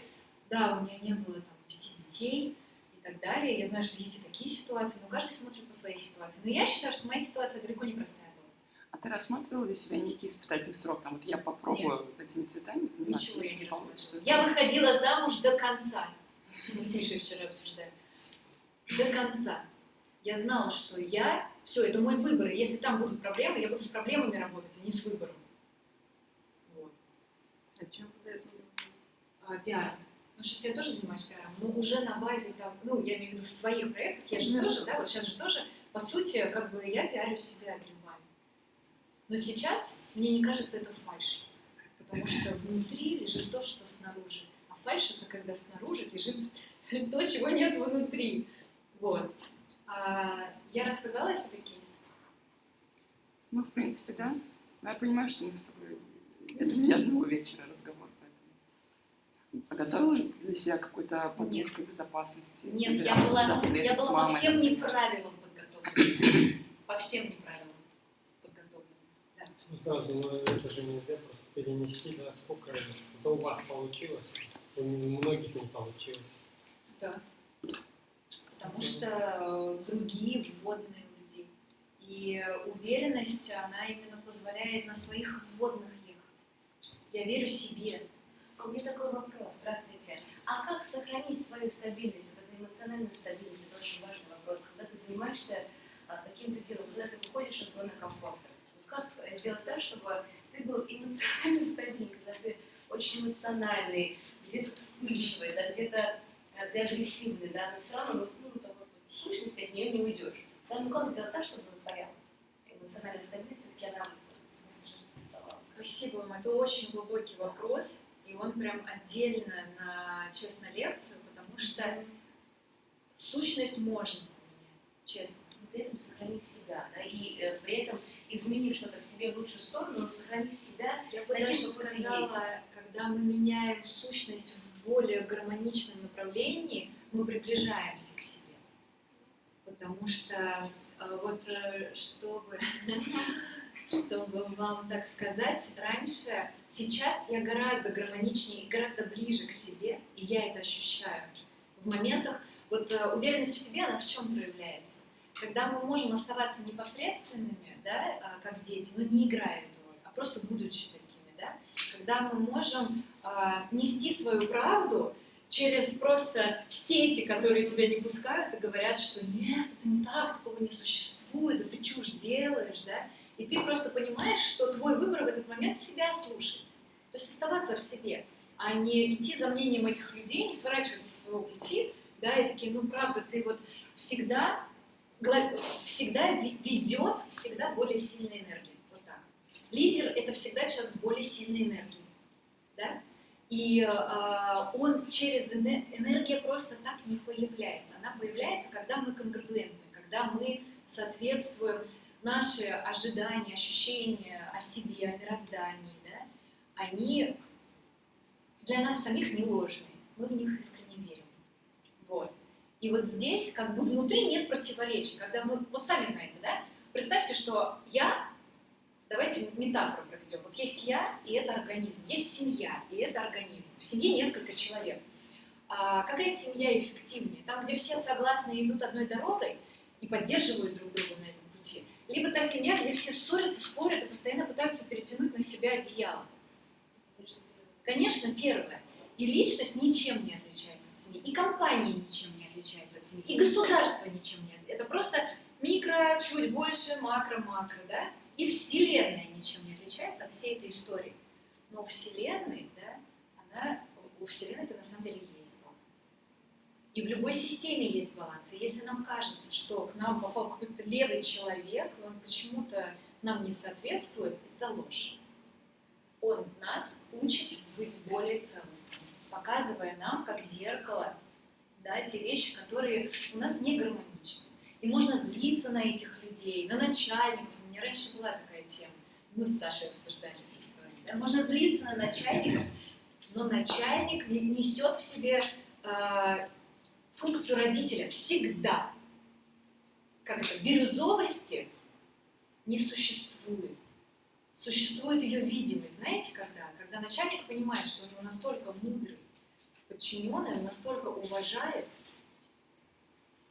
да, у меня не было там пяти детей и так далее. Я знаю, что есть и такие ситуации, но каждый смотрит по своей ситуации. Но я считаю, что моя ситуация далеко не простая. А ты рассматривала для себя некий испытательный срок? Там вот я попробую вот этими цветами заниматься, Ничего я не получится. рассматривала. Я выходила замуж до конца. Мы с Мишей вчера обсуждали. До конца. Я знала, что я... Все, это мой выбор. И если там будут проблемы, я буду с проблемами работать, а не с выбором. Вот. А чем куда это? А, пиаром. Ну, сейчас я тоже занимаюсь пиаром, но уже на базе там, ну, я имею в виду в своих проектах, я же Ну, тоже, да, вот сейчас же тоже, по сути, как бы я пиарю себя. Но сейчас мне не кажется это фальшью, потому что внутри лежит то, что снаружи. А фальшь это когда снаружи лежит то, чего нет внутри. Вот. А, я рассказала тебе кейс? Ну, в принципе, да. Но я понимаю, что мы с тобой... Это не одного вечера разговор, поэтому... Подготовила ли для себя какой-то подушкой безопасности? Нет, я была, я была по всем неправилам подготовлена. По всем неправилам сразу, но это же нельзя просто перенести, да, сколько это у вас получилось, у многих не получилось. Да. Потому что э, другие вводные у людей. И уверенность, она именно позволяет на своих вводных ехать. Я верю себе. А У меня такой вопрос. Здравствуйте. А как сохранить свою стабильность, вот эту эмоциональную стабильность? Это очень важный вопрос. Когда ты занимаешься каким-то делом, когда ты выходишь из зоны комфорта. Как сделать так, чтобы ты был эмоционально стабильный, когда ты очень эмоциональный, где-то вспыльчивый, да, где-то э, ты агрессивный, да, но все равно, ну, ну, такой сущности от нее не уйдешь. Да, ну как сделать так, чтобы твоя эмоциональная стабильность все-таки она в оставалась? Спасибо вам. Это очень глубокий вопрос. И он прям отдельно на, честно, лекцию, потому что сущность можно поменять, честно. но при этом сохранив себя, да, и э, при этом изменив что-то в себе в лучшую сторону, но сохранив себя, Я бы даже сказала, есть. когда мы меняем сущность в более гармоничном направлении, мы приближаемся к себе. Потому что э, вот э, чтобы, чтобы вам так сказать, раньше, сейчас я гораздо гармоничнее и гораздо ближе к себе, и я это ощущаю. В моментах, вот э, уверенность в себе, она в чем проявляется? Когда мы можем оставаться непосредственными, да, а, как дети, но не играя эту роль, а просто будучи такими, да, когда мы можем а, нести свою правду через просто сети, которые тебя не пускают и говорят, что нет, это не так, такого не существует, да ты чушь делаешь, да, и ты просто понимаешь, что твой выбор в этот момент себя слушать, то есть оставаться в себе, а не идти за мнением этих людей, не сворачивать со своего пути, да, и такие, ну правда, ты вот всегда, всегда ведет всегда более сильная энергия, вот так. Лидер это всегда человек с более сильной энергией, да, и э, он через эне- энергия просто так не появляется. Она появляется, когда мы конгруентны, когда мы соответствуем наши ожидания, ощущения о себе, о мироздании, да, они для нас самих не ложные. Мы в них искренне. И вот здесь как бы внутри нет противоречий. Когда мы, вот сами знаете, да, представьте, что я, давайте метафору проведем. Вот есть я, и это организм. Есть семья, и это организм. В семье несколько человек. А какая семья эффективнее? Там, где все согласны идут одной дорогой и поддерживают друг друга на этом пути. Либо та семья, где все ссорятся, спорят и постоянно пытаются перетянуть на себя одеяло. Конечно, первое. И личность ничем не отличается от семьи, и компания ничем не отличается от семьи, и государство ничем не отличается. Это просто микро, чуть больше, макро, макро, да? И Вселенная ничем не отличается от всей этой истории. Но у Вселенной, да, она, у Вселенной это на самом деле есть баланс. И в любой системе есть баланс. И если нам кажется, что к нам попал какой-то левый человек, он почему-то нам не соответствует, это ложь. Он нас учит быть более целостными, показывая нам, как зеркало, да, те вещи, которые у нас не гармоничны. И можно злиться на этих людей, на начальников. У меня раньше была такая тема. Мы с Сашей обсуждали эту историю. Да? Можно злиться на начальников, но начальник не- несет в себе э, функцию родителя всегда. Как это? Бирюзовости не существует. Существует ее видимость. Знаете, когда? Когда начальник понимает, что у него настолько мудрый подчиненный, он настолько уважает,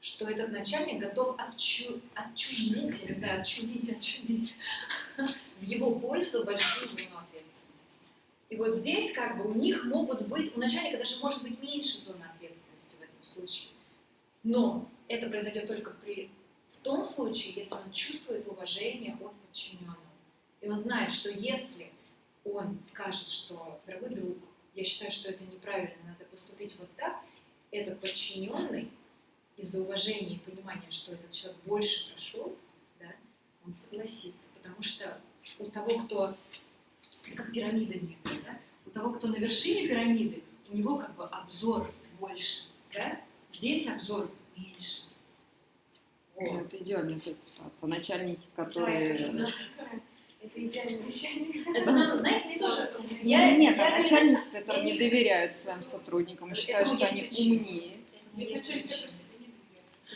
что этот начальник готов отчу- отчуждить, я не знаю, отчудить, отчудить в его пользу большую зону ответственности. И вот здесь как бы у них могут быть, у начальника даже может быть меньше зоны ответственности в этом случае. Но это произойдет только при, в том случае, если он чувствует уважение от подчиненного. И он знает, что если он скажет, что, дорогой друг, я считаю, что это неправильно, надо поступить вот так, этот подчиненный из-за уважения и понимания, что этот человек больше прошел, да, он согласится, потому что у того, кто, как пирамида некая, да, у того, кто на вершине пирамиды, у него как бы обзор больше, да, здесь обзор меньше. Ну, Вот. Это идеальная ситуация. Начальники, которые... Да. Это идеальный начальник. Это нам, знаете, мне тоже... Нет, Я- нет, я а которые я не не- доверяют своим сотрудникам, и считают, что они причина. умнее.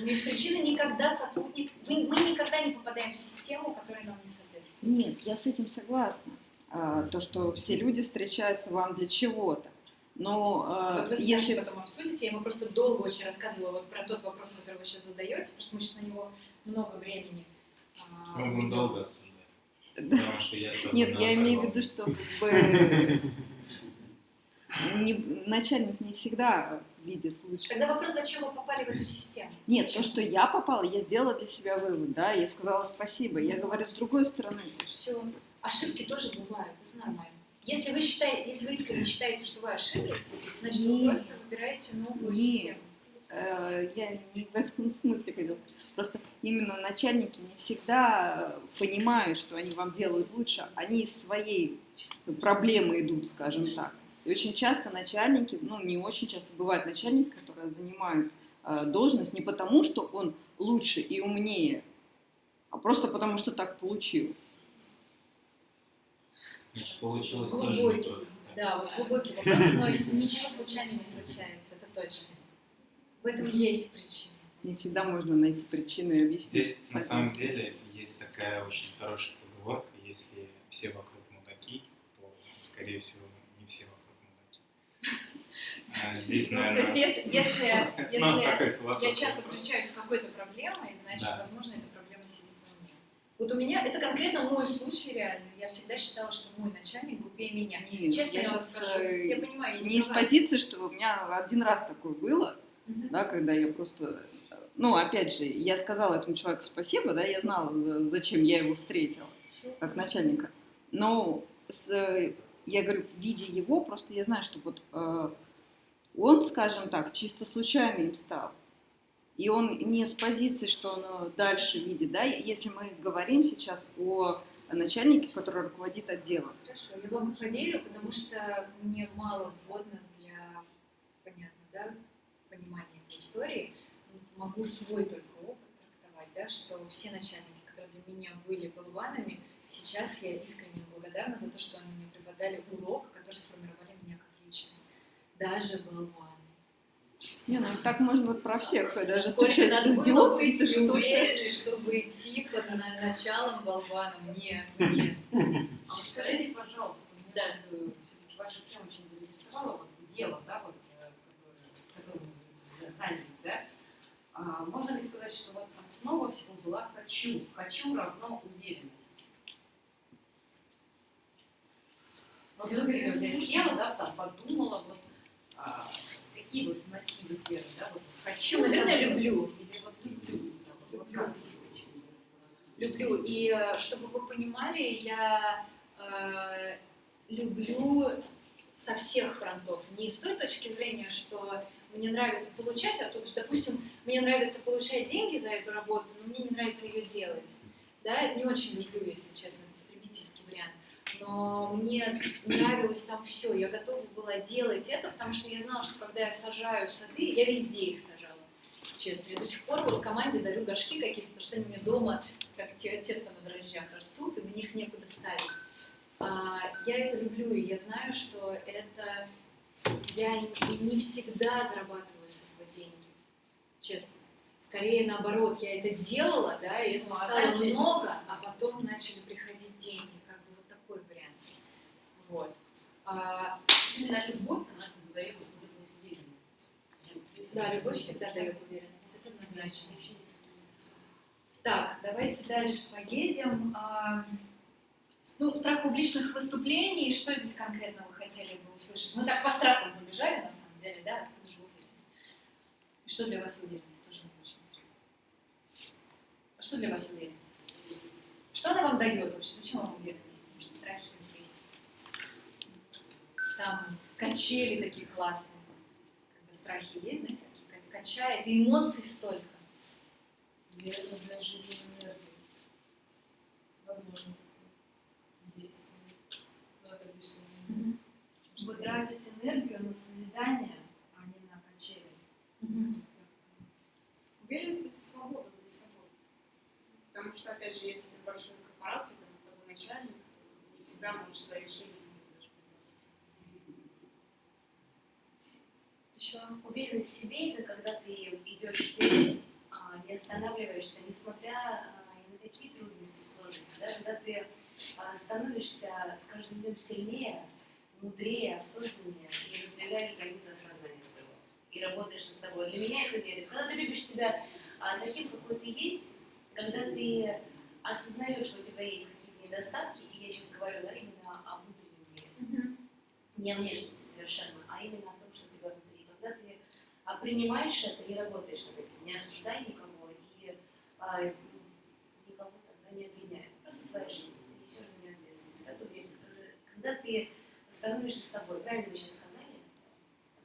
Есть причина никогда сотрудник... Мы, мы никогда не попадаем в систему, которая нам не соответствует. Нет, я с этим согласна. А, То, что все люди встречаются вам для чего-то. Но а, Вот вы если... Потом обсудите, я ему просто долго очень рассказывала вот про тот вопрос, который вы сейчас задаете, просто мы сейчас на него много времени а, Мы будем уйдем. долго. Потому что я с Нет, я имею в виду, что как бы не- начальник не всегда видит лучше. Тогда вопрос, зачем вы попали в эту систему? Нет, то, что я попала, я сделала для себя вывод, да, я сказала спасибо. Я говорю с другой стороны. Все. Ошибки тоже бывают, это нормально. Если вы считаете, если вы искренне считаете, что вы ошиблись, значит вы просто выбираете новую Нет. систему. Э, Я не в этом смысле хотела сказать. Просто именно начальники не всегда э, понимают, что они вам делают лучше. Они из своей проблемы идут, скажем так. И очень часто начальники, ну не очень часто, бывают начальники, которые занимают э, должность не потому, что он лучше и умнее, а просто потому, что так получилось. Значит, получилось тоже не Глубокий. просто. Да, вот глубокий вопрос, но ничего случайно не случается, это точно. В этом есть причина. Не всегда можно найти причину и объяснить. Здесь на самом деле есть такая очень хорошая поговорка, если все вокруг мудаки, то, скорее всего, не все вокруг мудаки. А, Здесь, Ну, то наверное... есть, если, ну, я часто встречаюсь с какой-то проблемой, значит, возможно, эта проблема сидит во мне. Вот у меня, это конкретно мой случай реально. Я всегда считала, что мой начальник глупее меня. Честно я, вам скажу, э, я понимаю, я не из про вас. позиции, что у меня один раз такое было, Да, когда я просто, ну, опять же, я сказала этому человеку спасибо, да, я знала, э, зачем я его встретила, как начальника. Но с, я говорю, видя его, просто я знаю, что вот э, он, скажем так, чисто случайно им стал. И он не с позиции, что он дальше видит, да, если мы говорим сейчас о начальнике, который руководит отделом. Хорошо, я вам поверю, потому что мне мало вводных для, понятно, да, понимания этой истории. Могу свой только опыт трактовать, да, что все начальники, которые для меня были болванами, сейчас я искренне благодарна за то, что они мне преподали урок, который сформировали меня как личность. Даже болваны. Не, ну так можно вот про всех, даже Сколько надо было быть неуверенной, чтобы идти под на- началом болваном? Нет, нет. А вот скажите, пожалуйста, Да. вот, все-таки ваша тема очень заинтересовала, вот дело, да, вот, э, которое- которым вы занялись, да? А, можно ли сказать, что вот основа всего была «хочу», «хочу» равно уверенность? Вот вы говорили, вот я села, да, там подумала, вот, а, какие вот мотивы первые, да, вот «хочу», Ну, наверное, люблю. Или вот люблю. да, вот, Люблю. Люблю. И э, чтобы вы понимали, я э, люблю со всех фронтов. Не с той точки зрения, что мне нравится получать, а тут, же, допустим, мне нравится получать деньги за эту работу, но мне не нравится ее делать. Да, не очень люблю, если честно, потребительский вариант. Но мне нравилось там все. Я готова была делать это, потому что я знала, что когда я сажаю сады, я везде их сажала. Честно. Я до сих пор вот команде дарю горшки какие-то, потому что они меня дома как те- тесто на дрожжах растут, и мне их некуда ставить. А, я это люблю, и я знаю, что это я не, всегда зарабатываю с этого деньги, честно. Скорее наоборот, я это делала, да, и этого Ну, а стало дальше- много, а потом начали приходить деньги, как бы вот такой вариант. Вот. А, Именно любовь, она как бы дает уверенность. да, любовь всегда дает уверенность, это однозначно. Так, давайте дальше поедем. Ну, страх публичных выступлений, что здесь конкретно вы хотели бы услышать? Мы так по страхам побежали, на самом деле, да? Откуда же уверенность? Что для вас уверенность? Тоже очень интересно. А что для вас уверенность? Что она вам дает вообще? Зачем вам уверенность? Может, страхи интереснее? Там качели такие классные. Когда страхи есть, знаете, какие ка- качает, и эмоций столько. Наверное, для жизни энергии, возможностей, действий. Ну, это лишнее. Вы тратите энергию на созидание, а не на качели. Уверенность это свобода быть собой. Потому что, опять же, если ты в большой корпорации, там того начальник, то не всегда можешь свои решения даже предложить. Еще уверенность в себе это когда ты идешь вперед, а, не останавливаешься, несмотря а, ни на какие трудности, сложности, да, когда ты а, становишься с каждым днем сильнее, мудрее, осознаннее и раздвигаешь границы сознания своего и работаешь над собой. Для меня это уверенность. Когда ты любишь себя а, таким, какой ты есть, когда ты осознаешь, что у тебя есть какие-то недостатки, и я сейчас говорю да, именно о внутреннем мире, не о внешности совершенно, а именно о том, что у тебя внутри. Когда ты а, принимаешь это и работаешь над этим, не осуждай никого и а, никого тогда не обвиняй. Просто твоя жизнь, ты несешь за нее ответственность. Ты, когда ты становишься собой, правильно вы сейчас сказали,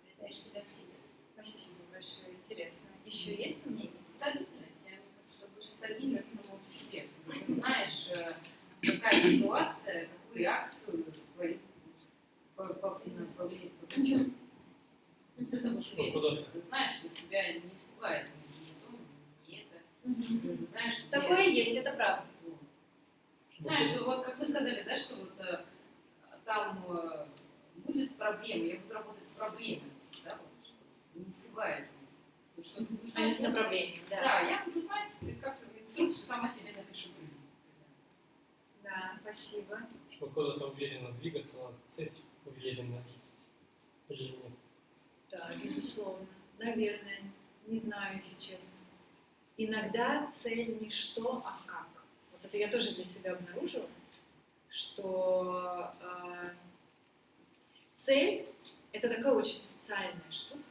обретаешь себя в себе. Спасибо большое, интересно. Еще есть мнение? Стабильность, я мне кажется, что больше стабильность в самом себе. Ты знаешь, э, какая ситуация, какую реакцию твоих по- по- повлияет повлечет. Уверенность. Ты знаешь, что тебя не испугает ни то, ни это. Знаешь, Такое есть, это правда. Знаешь, что вот как вы сказали, да, что вот э, там э, будет проблема, я буду работать с проблемой, да, вот, что не испугает то, что-то нужно. Они с направлением, да. Да, я буду знать, как инструкцию сама себе напишу. Да, спасибо. Чтобы куда-то уверенно двигаться, надо цель уверенно видеть. Или нет? Да, безусловно. Наверное. Не знаю, если честно. Иногда цель не что, а как. Вот это я тоже для себя обнаружила, что э, цель — это такая очень социальная штука,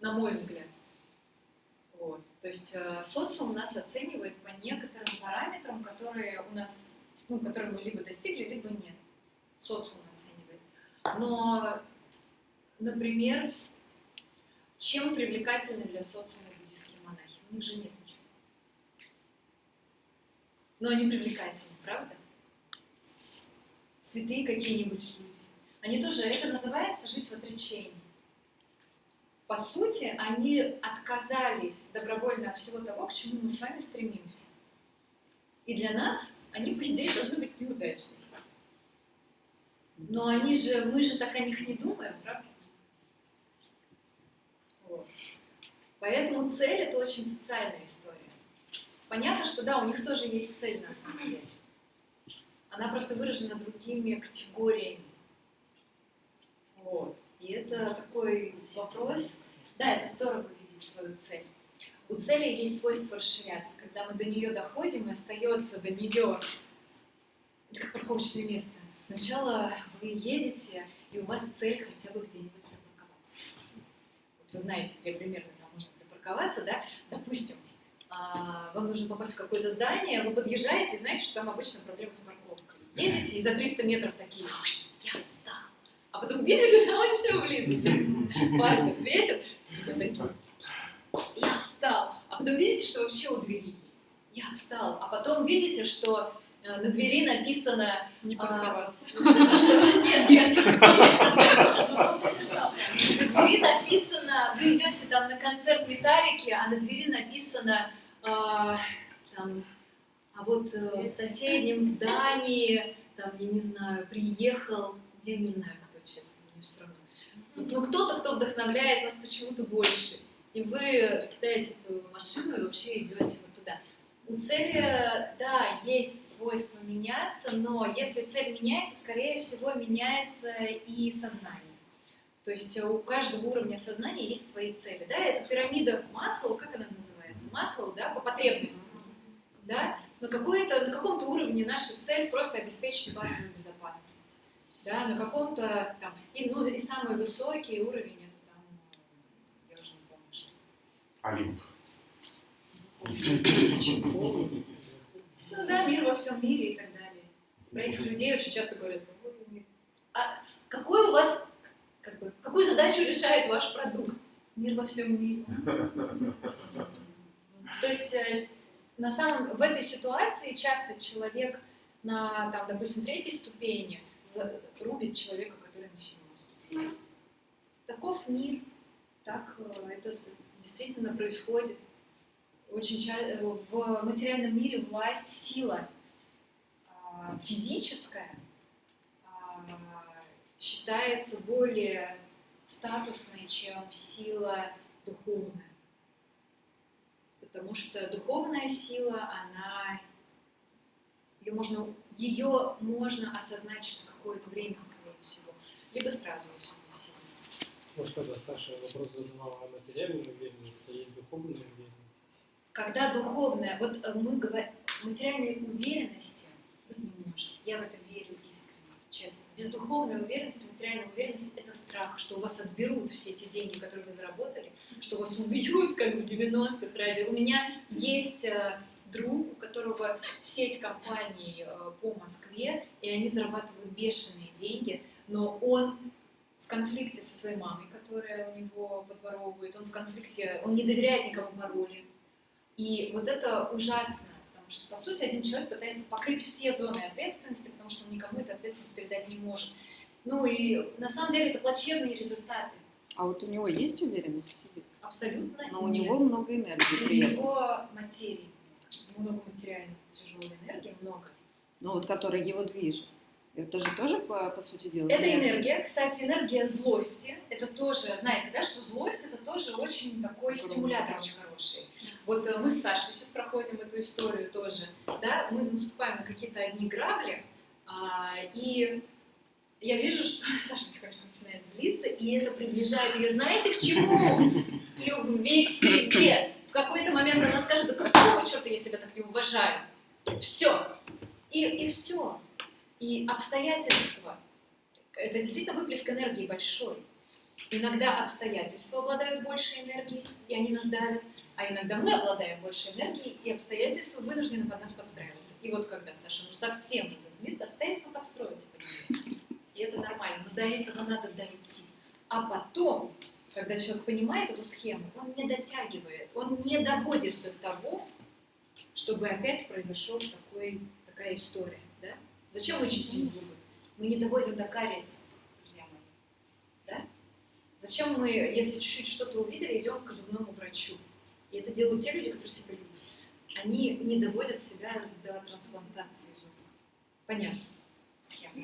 на мой взгляд. Вот. То есть э, социум нас оценивает по некоторым параметрам, которые у нас, ну, которые мы либо достигли, либо нет. Социум оценивает. Но, например, чем привлекательны для социума буддийские монахи? У них же нет. Но они привлекательны, правда? Святые какие-нибудь люди. Они тоже, это называется жить в отречении. По сути, они отказались добровольно от всего того, к чему мы с вами стремимся. И для нас они, по идее, должны быть неудачными. Но они же, мы же так о них не думаем, правда? Вот. Поэтому цель это очень социальная история. Понятно, что да, у них тоже есть цель на самом деле. Она просто выражена другими категориями. Вот. И это такой вопрос. Да, это здорово видеть свою цель. У цели есть свойство расширяться. Когда мы до нее доходим, и остается до нее, это как парковочное место. Сначала вы едете, и у вас цель хотя бы где-нибудь припарковаться. Вот вы знаете, где примерно там можно припарковаться, да? Допустим, вам нужно попасть в какое-то здание, вы подъезжаете, и знаете, что там обычно проблема с парковкой. Едете, и за 300 метров такие, я встал. А потом видите, там еще ближе. Фарка светит, и вы такие, я встал. А потом видите, что вообще у двери есть. Я встал. А потом видите, что э, на двери написано... Не а, парковаться. Нет. На двери написано, вы идете там на концерт Металлики, а на двери написано а, там, а вот э, в соседнем здании, там, я не знаю, приехал, я не знаю, кто, честно, мне все равно. Ну, кто-то, кто вдохновляет вас почему-то больше. И вы кидаете эту машину и вообще идете вот туда. У цели, да, есть свойство меняться, но если цель меняется, скорее всего, меняется и сознание. То есть у каждого уровня сознания есть свои цели. Да? Это пирамида Маслоу, как она называется? Маслоу, да, по потребностям. Да? На, на каком-то уровне наша цель просто обеспечить базовую безопасность. Да? На каком-то там, и, ну, и самый высокий уровень это там, я уже не помню, что. Олимп. Ну да, мир во всем мире и так далее. Про этих людей очень часто говорят, а какой у вас, как бы, какую задачу решает ваш продукт? Мир во всем мире. То есть э, на самом, в этой ситуации часто человек на, там, допустим, третьей ступени рубит человека, который на седьмой ступени. Таков мир, так э, это действительно происходит. Очень ча- в материальном мире власть, сила а, физическая а, считается более статусной, чем сила духовная. Потому что духовная сила, она ее можно, ее можно осознать через какое-то время, скорее всего, либо сразу, сильно. Может, когда Саша вопрос задавала о материальной уверенности, а есть духовная уверенность. Когда духовная, вот э, мы говорим, материальной уверенности быть не может. Я в это верю искренне, честно. Без духовной уверенности, материальная уверенность – это страх, что у вас отберут все эти деньги, которые вы заработали, что вас убьют, как в 90-х ради. У меня есть э, друг, у которого сеть компаний э, по Москве, и они зарабатывают бешеные деньги, но он в конфликте со своей мамой, которая у него подворовывает, он в конфликте, он не доверяет никому пароли. И вот это ужасно, потому что, по сути, один человек пытается покрыть все зоны ответственности, потому что он никому эту ответственность передать не может. Ну и на самом деле это плачевные результаты. А вот у него есть уверенность в себе? Абсолютно Но у нет. него много энергии У него материи много, много материальной тяжелой энергии, много. Ну вот, которая его движет. Это же тоже, по, по сути дела, Это энергия, кстати, энергия злости. Это тоже, знаете, да, что злость это тоже очень такой стимулятор очень хороший. Вот э, мы с Сашей сейчас проходим эту историю тоже, да, мы наступаем на какие-то одни грабли, а, и я вижу, что Саша тихонечко начинает злиться, и это приближает ее, знаете, к чему? К любви к себе. В какой-то момент она скажет, да какого черта я себя так не уважаю? Все. И, и все. И обстоятельства, это действительно выплеск энергии большой. Иногда обстоятельства обладают большей энергией, и они нас давят, а иногда мы обладаем большей энергией, и обстоятельства вынуждены под нас подстраиваться. И вот когда Саша ну совсем разозлится, обстоятельства подстроятся под нее. И это нормально, но до этого надо дойти. А потом, когда человек понимает эту схему, он не дотягивает, он не доводит до того, чтобы опять произошел такой, такая история. Зачем мы чистим зубы? Мы не доводим до кариеса, друзья мои. Да? Зачем мы, если чуть-чуть что-то увидели, идем к зубному врачу? И это делают те люди, которые себя любят. Они не доводят себя до трансплантации зубов. Понятно. Схема.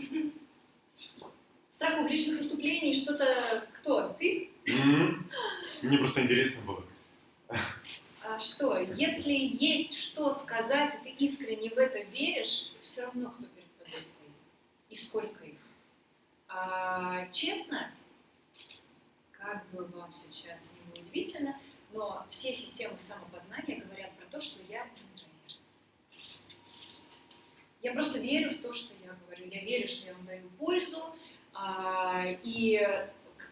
Страх публичных выступлений, что-то... Кто? Ты? Мне просто интересно было. А что, если есть что сказать, и ты искренне в это веришь, все равно кто стоит. И сколько их. А, честно, как бы вам сейчас не удивительно, но все системы самопознания говорят про то, что я интроверт. Я просто верю в то, что я говорю. Я верю, что я вам даю пользу. а, и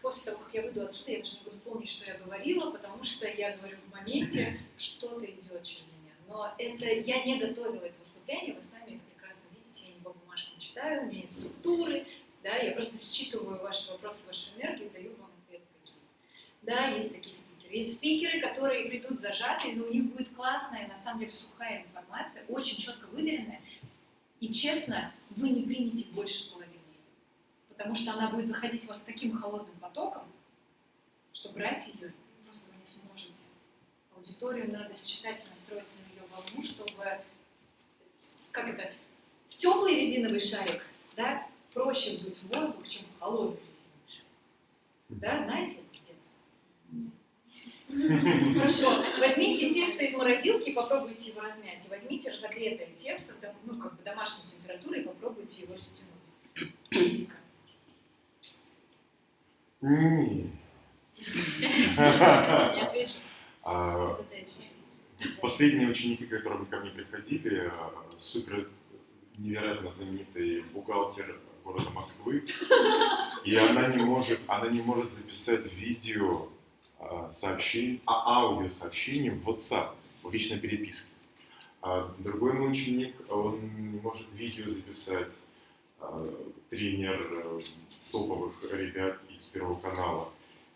после того, как я выйду отсюда, я даже не буду помнить, что я говорила, потому что я говорю в моменте, что-то идет через меня. Но это я не готовила это выступление, вы сами это прекрасно видите, я не по читаю, у меня нет структуры, да, я просто считываю ваши вопросы, вашу энергию, даю вам ответы какие. Да, есть такие спикеры. Есть спикеры, которые придут зажатые, но у них будет классная, на самом деле сухая информация, очень четко выверенная. И честно, вы не примете больше половины. Потому что она будет заходить в вас таким холодным потоком, что брать ее просто вы не сможете. Аудиторию надо считать и настроиться на ее волну, чтобы, как это, теплый резиновый шарик, да, проще вдуть в воздух, чем в холодный резиновый шарик. Да, знаете это с детства? Хорошо, возьмите тесто из морозилки и попробуйте его размять. И возьмите разогретое тесто, ну, как бы домашней температуры, и попробуйте его растянуть. Физика. Не. Я отвечу. А, Задача. Последние ученики, которые ко мне приходили, э, супер невероятно знаменитый бухгалтер города Москвы, и она не может, она не может записать видео сообщение, а аудио сообщение в WhatsApp, в личной переписке. А другой мой он не может видео записать, э, тренер э, топовых ребят из Первого канала.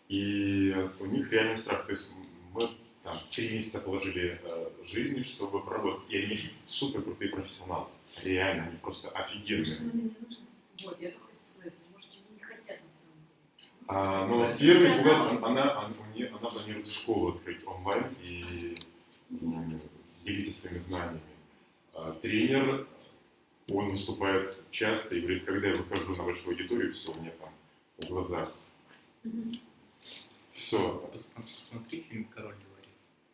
И у них реальный страх. То есть мы там, три месяца положили э, жизни, чтобы поработать. И они супер крутые профессионалы. Реально, они просто офигенные. Вот, я только сказать, может, они не хотят на самом деле. А, но первый год она, она, нее- она планирует школу открыть онлайн и делиться своими знаниями. А, тренер, он выступает часто и говорит, когда я выхожу на большую аудиторию, все, у меня там в глазах. Все. Посмотри фильм «Король говорит».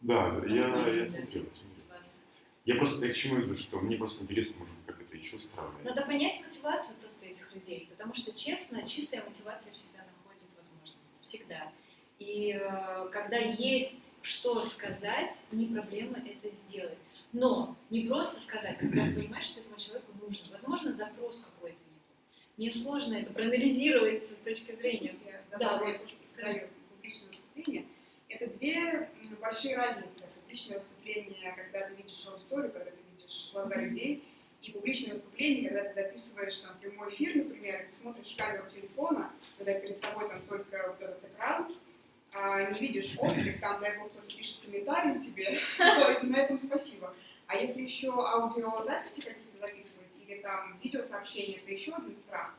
Да, да, я, я смотрел, я смотрел. Я просто я к чему иду, что мне просто интересно, может быть, как это еще устраивает. Надо понять мотивацию просто этих людей, потому что, честно, чистая мотивация всегда находит возможность, всегда. И э, когда есть что сказать, не проблема это сделать. Но не просто сказать, а когда понимаешь, что этому человеку нужен. Возможно, запрос какой-то не тот. Мне сложно это проанализировать с точки зрения. Я Да, вот. скажу, публичное выступление. Это две большие разницы. Публичное выступление, когда ты видишь аудиторию, когда ты видишь глаза людей, и публичное выступление, когда ты записываешь там прямой эфир, например, и ты смотришь в камеру телефона, когда перед тобой там только вот этот экран, а не видишь отклик, там, дай бог, кто-то пишет комментарий тебе, то на этом спасибо. А если еще аудиозаписи какие-то записывать, или там видеосообщения, это еще один страх.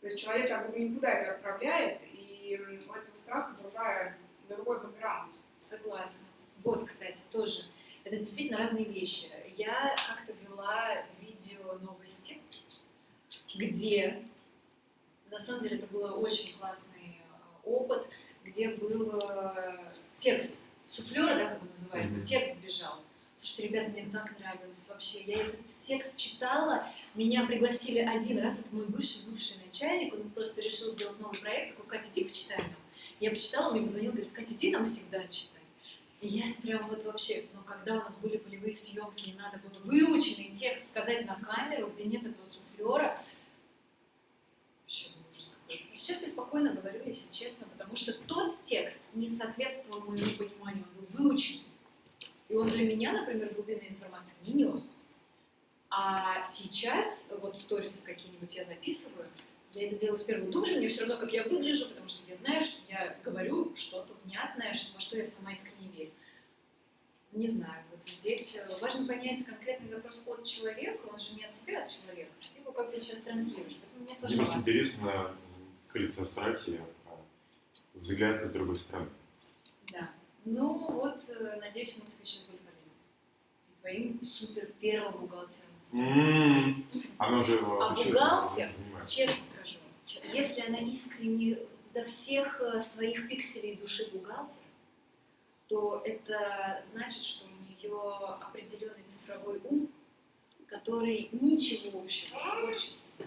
То есть человек как бы никуда это отправляет, и у этого страха другая, другой бэкграунд. Согласна. Вот, кстати, тоже. Это действительно разные вещи. Я как-то вела видео новости, где, на самом деле это был очень классный э, опыт, где был э, текст суфлера, да, как он называется, Мгм. текст бежал. Слушайте, ребята, мне так нравилось вообще. Я этот текст читала, меня пригласили один раз, это мой бывший, бывший начальник, он просто решил сделать новый проект, такой, Катя, иди почитай нам. Я почитала, мне позвонил, говорит, Катя, иди нам всегда читай. И я прям вот вообще, но когда у нас были полевые съемки, и надо было выученный текст сказать на камеру, где нет этого суфлера, вообще ужас какой. И сейчас я спокойно говорю, если честно, потому что тот текст не соответствовал моему пониманию, он был выучен. И он для меня, например, глубинной информации не нес. А сейчас, вот сторисы какие-нибудь я записываю, я это делаю с первого дубля, мне все равно, как я выгляжу, потому что я знаю, что я говорю что-то внятное, что, во что я сама искренне верю. Не знаю, вот здесь э, важно понять конкретный запрос от человека, он же не от тебя, а от человека. Ты его как бы сейчас транслируешь, поэтому мне Мне просто сложновато. интересно крыльца страхи, а, взгляд с другой стороны. Да. Ну вот, э, надеюсь, мы тебе сейчас были полезны. И твоим супер первым бухгалтером. Стала. М, Она уже А бухгалтер, честно скажу, если она искренне до всех э, своих пикселей души бухгалтер, то это значит, что у нее определенный цифровой ум, который ничего общего с творчеством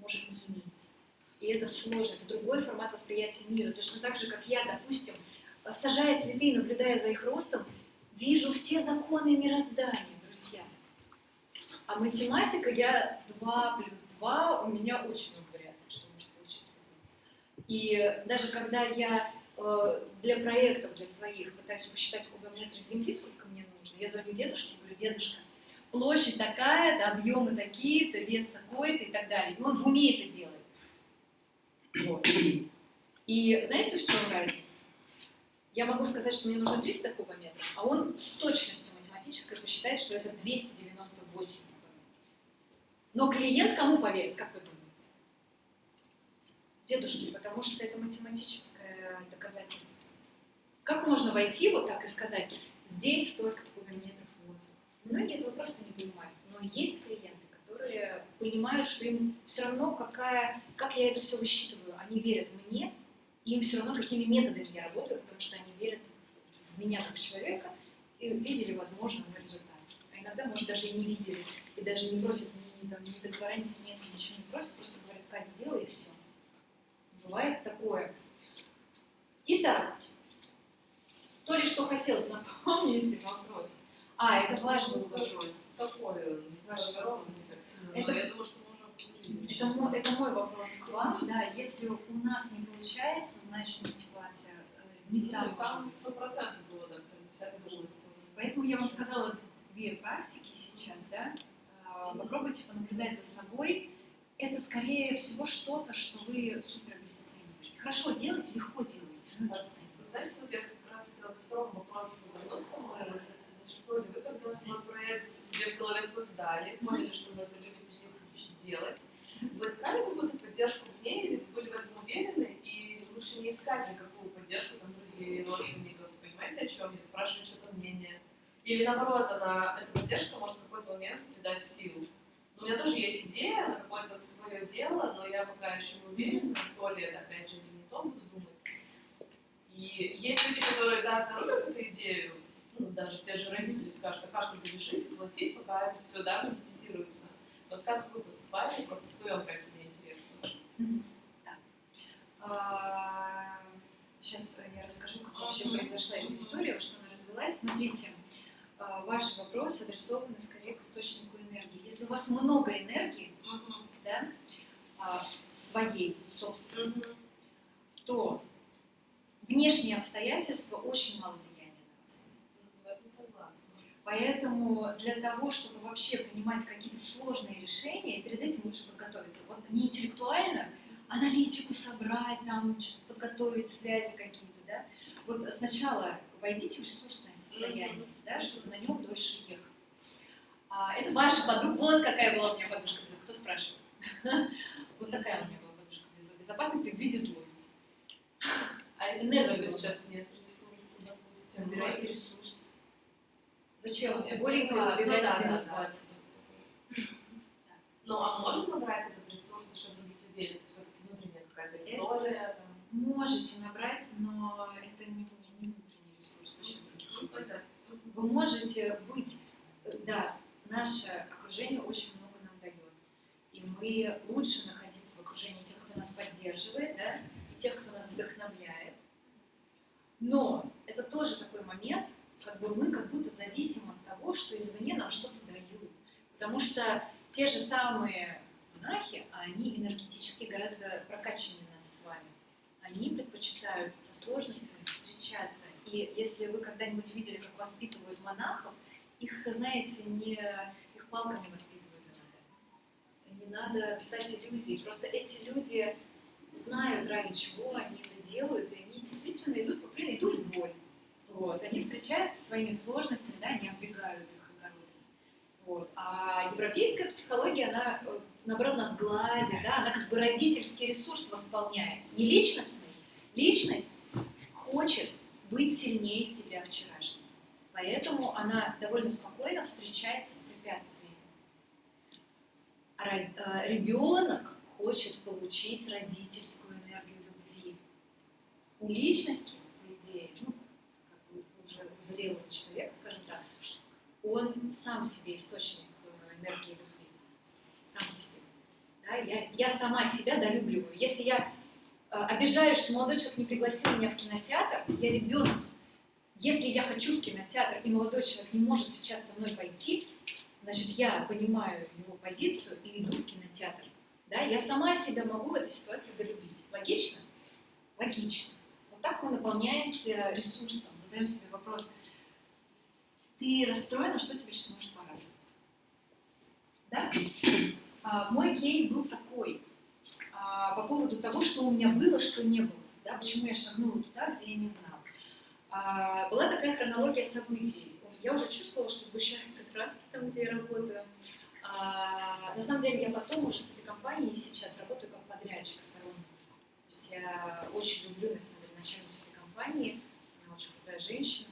может не иметь. И это сложно, это другой формат восприятия мира. Точно так же, как я, допустим, сажая цветы и наблюдая за их ростом, вижу все законы мироздания, друзья. А математика, я 2 плюс 2, у меня очень много вариаций, что может получиться. И даже когда я э, для проектов, для своих, пытаюсь посчитать кубометры Земли, сколько мне нужно, я звоню дедушке и говорю, дедушка, площадь такая-то, объемы такие-то, вес такой-то и так далее. И он в уме это делает. Вот. И знаете, в чем разница? Я могу сказать, что мне нужно 300 кубометров, а он с точностью математической посчитает, что это 298 кубометров. Но клиент кому поверит, как вы думаете? Дедушке, потому что это математическое доказательство. Как можно войти вот так и сказать, здесь столько кубометров воздуха? Многие этого просто не понимают. Но есть клиенты, которые понимают, что им все равно, какая, как я это все высчитываю. Они верят мне, им все равно, какими методами я работаю, потому что они верят в меня как человека и видели, возможно, мой результат. А иногда, может, даже и не видели, и даже не просят ни, там, ни договора, ни сметы, ничего не просят, просто говорят, Кать, сделай и все. Бывает такое. Итак, то ли что хотелось, напомните вопрос. А, это важный вопрос. Какой он? Ваш так сильно. Это- Но я думаю, что. Это мой, это мой вопрос к вам. Да, если у нас не получается, значит мотивация э, не Ну, там. там сто процентов было, там, всякое было использовано. Поэтому я вам сказала две практики сейчас, да. А, Попробуйте понаблюдать за собой. Это скорее всего что-то, что вы супер обесцениваете. Хорошо делаете, легко делаете, но Вы обесцениваете. знаете, вот я как раз хотела ко второму вопросу вернуться. Мы зачерпнули, вы когда свой проект себе в голове создали, поняли, что вы это любите, что хотите делать. Вы искали какую-то поддержку в ней, или вы были в этом уверены, и лучше не искать никакую поддержку там, друзей, родственников, понимаете, о чем я, спрашивать что-то мнение. Или наоборот, она, эта поддержка может в какой-то момент придать силу. У меня тоже есть идея на какое-то свое дело, но я пока еще не уверена, то ли это опять же не то, буду думать. И есть люди, которые, да, зарубят эту идею, ну, даже те же родители скажут, а как вы будешь жить платить, пока это все, да, монетизируется. Вот как вы поступаете, просто в своем проекте мне интересно. Сейчас я расскажу, как вообще произошла эта история, что она развелась. Смотрите, а, ваши вопросы адресованы скорее к источнику энергии. Если у вас много энергии, да, а, своей, собственной, то внешние обстоятельства очень мало влияния на вас. В этом согласна. Поэтому для того, чтобы вообще принимать какие-то сложные решения, перед этим лучше подготовиться. Вот не интеллектуально, аналитику собрать, там подготовить, связи какие-то, да. Вот сначала войдите в ресурсное состояние, да, чтобы на нем дольше ехать. А, это ваша подушка. Вот какая была у меня подушка. Кто спрашивает? Вот такая у меня была подушка без- безопасности в виде злости. А Энергии сейчас нет ресурсов, допустим, Набирайте ресурс. Зачем? Ну, Боленько ну, выбегать да, в минус да, да, 20. это всё. Ну, а можем мы брать этот ресурс за счет других людей? Это все-таки внутренняя какая-то история? Там? Можете набрать, но это не, не, не внутренний ресурс за счет это- Вы можете быть, да, наше окружение очень много нам дает. И мы лучше находиться в окружении тех, кто нас поддерживает, да, и тех, кто нас вдохновляет. Но это тоже такой момент, как бы мы как будто зависим от того, что извне нам что-то дают. Потому что те же самые монахи, они энергетически гораздо прокачаннее нас с вами. Они предпочитают со сложностями встречаться. И если вы когда-нибудь видели, как воспитывают монахов, их, знаете, не их палками воспитывают. Не надо питать иллюзий. Просто эти люди знают, ради чего они это делают, и они действительно идут по прямой, идут в боль. Вот. Они встречаются со своими сложностями, да, они оббегают их. Вот. А европейская психология, она, э, наоборот, нас гладит, да, она как бы родительский ресурс восполняет. Не личностный. Личность хочет быть сильнее себя вчерашнего. Поэтому она довольно спокойно встречается с препятствиями. Э, ребенок хочет получить родительскую энергию любви. У личности, по идее, ну, как бы уже у зрелого человека, скажем так, он сам себе источник э, энергии любви. Сам себе. Да, я, я сама себя долюбливаю. Если я обижаюсь, что молодой человек не пригласил меня в кинотеатр, я ребенок. Если я хочу в кинотеатр, и молодой человек не может сейчас со мной пойти, значит, я понимаю его позицию и иду в кинотеатр. Да? Я сама себя могу в этой ситуации долюбить. Логично? Логично. Вот так мы наполняемся ресурсом, задаем себе вопрос, ты расстроена, что тебе сейчас может порадовать? Да? А, мой кейс был такой, а, по поводу того, что у меня было, что не было. Да? Почему я шагнула туда, где я не знала. А, была такая хронология событий. Я уже чувствовала, что сгущаются краски там, где я работаю. А, на самом деле я потом уже с этой компанией сейчас работаю как подрядчик сторонний. То есть я очень люблю, на самом деле, начальницу этой компании. Она очень крутая женщина.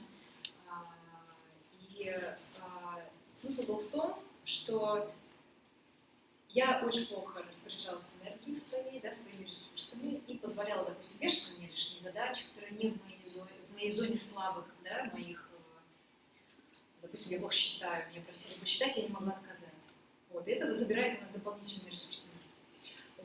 А, и а, смысл был в том, что я очень плохо распоряжалась энергией своей, да, своими ресурсами и позволяла, допустим, вешать меня лишние задачи, которые не в моей зоне, в моей зоне слабых, да, моих, э, допустим, я плохо считаю, меня просили посчитать, я не могла отказать. Вот, и это забирает у нас дополнительные ресурсы.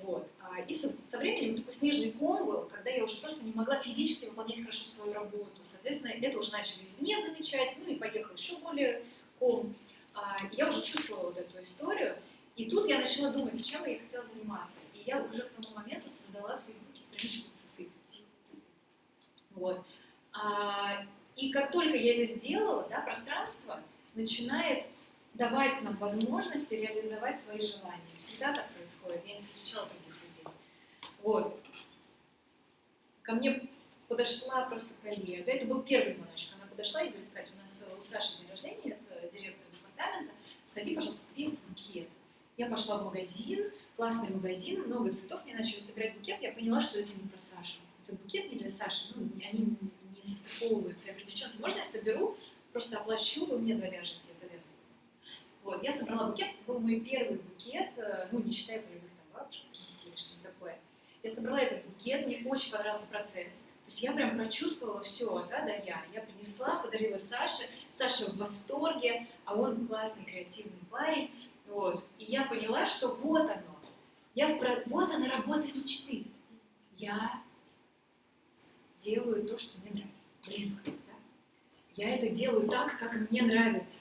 Вот. А, И со, со временем такой снежный ком был, когда я уже просто не могла физически выполнять хорошо свою работу. Соответственно, это уже начали извне замечать, ну и поехал еще более ком. А, и Я уже чувствовала вот эту историю. И тут я начала думать, чем я хотела заниматься. И я уже к тому моменту создала в Фейсбуке страничку цветы. Вот. А, и как только я это сделала, да, пространство начинает давать нам возможности реализовать свои желания. Всегда так происходит. Я не встречала таких людей. Вот. Ко мне подошла просто коллега. Это был первый звоночек. Она подошла и говорит, Катя, у нас у Саши день рождения, это директор департамента, сходи, пожалуйста, купи букет. Я пошла в магазин, классный магазин, много цветов, мне начали собирать букет, я поняла, что это не про Сашу. Это букет не для Саши, ну, они не состыковываются. Я говорю, девчонки, можно я соберу, просто оплачу, вы мне завяжете, я завязываю. Вот, я собрала букет, это был мой первый букет, э, ну, не считая полевых там бабушек принести или что-то такое. Я собрала этот букет, мне очень понравился процесс. То есть я прям прочувствовала все, да, да, я. Я принесла, подарила Саше, Саша в восторге, а он классный, креативный парень. Вот. И я поняла, что вот оно. Я в про- Вот она работа мечты. Я делаю то, что мне нравится. Близко. Да? Я это делаю так, как мне нравится.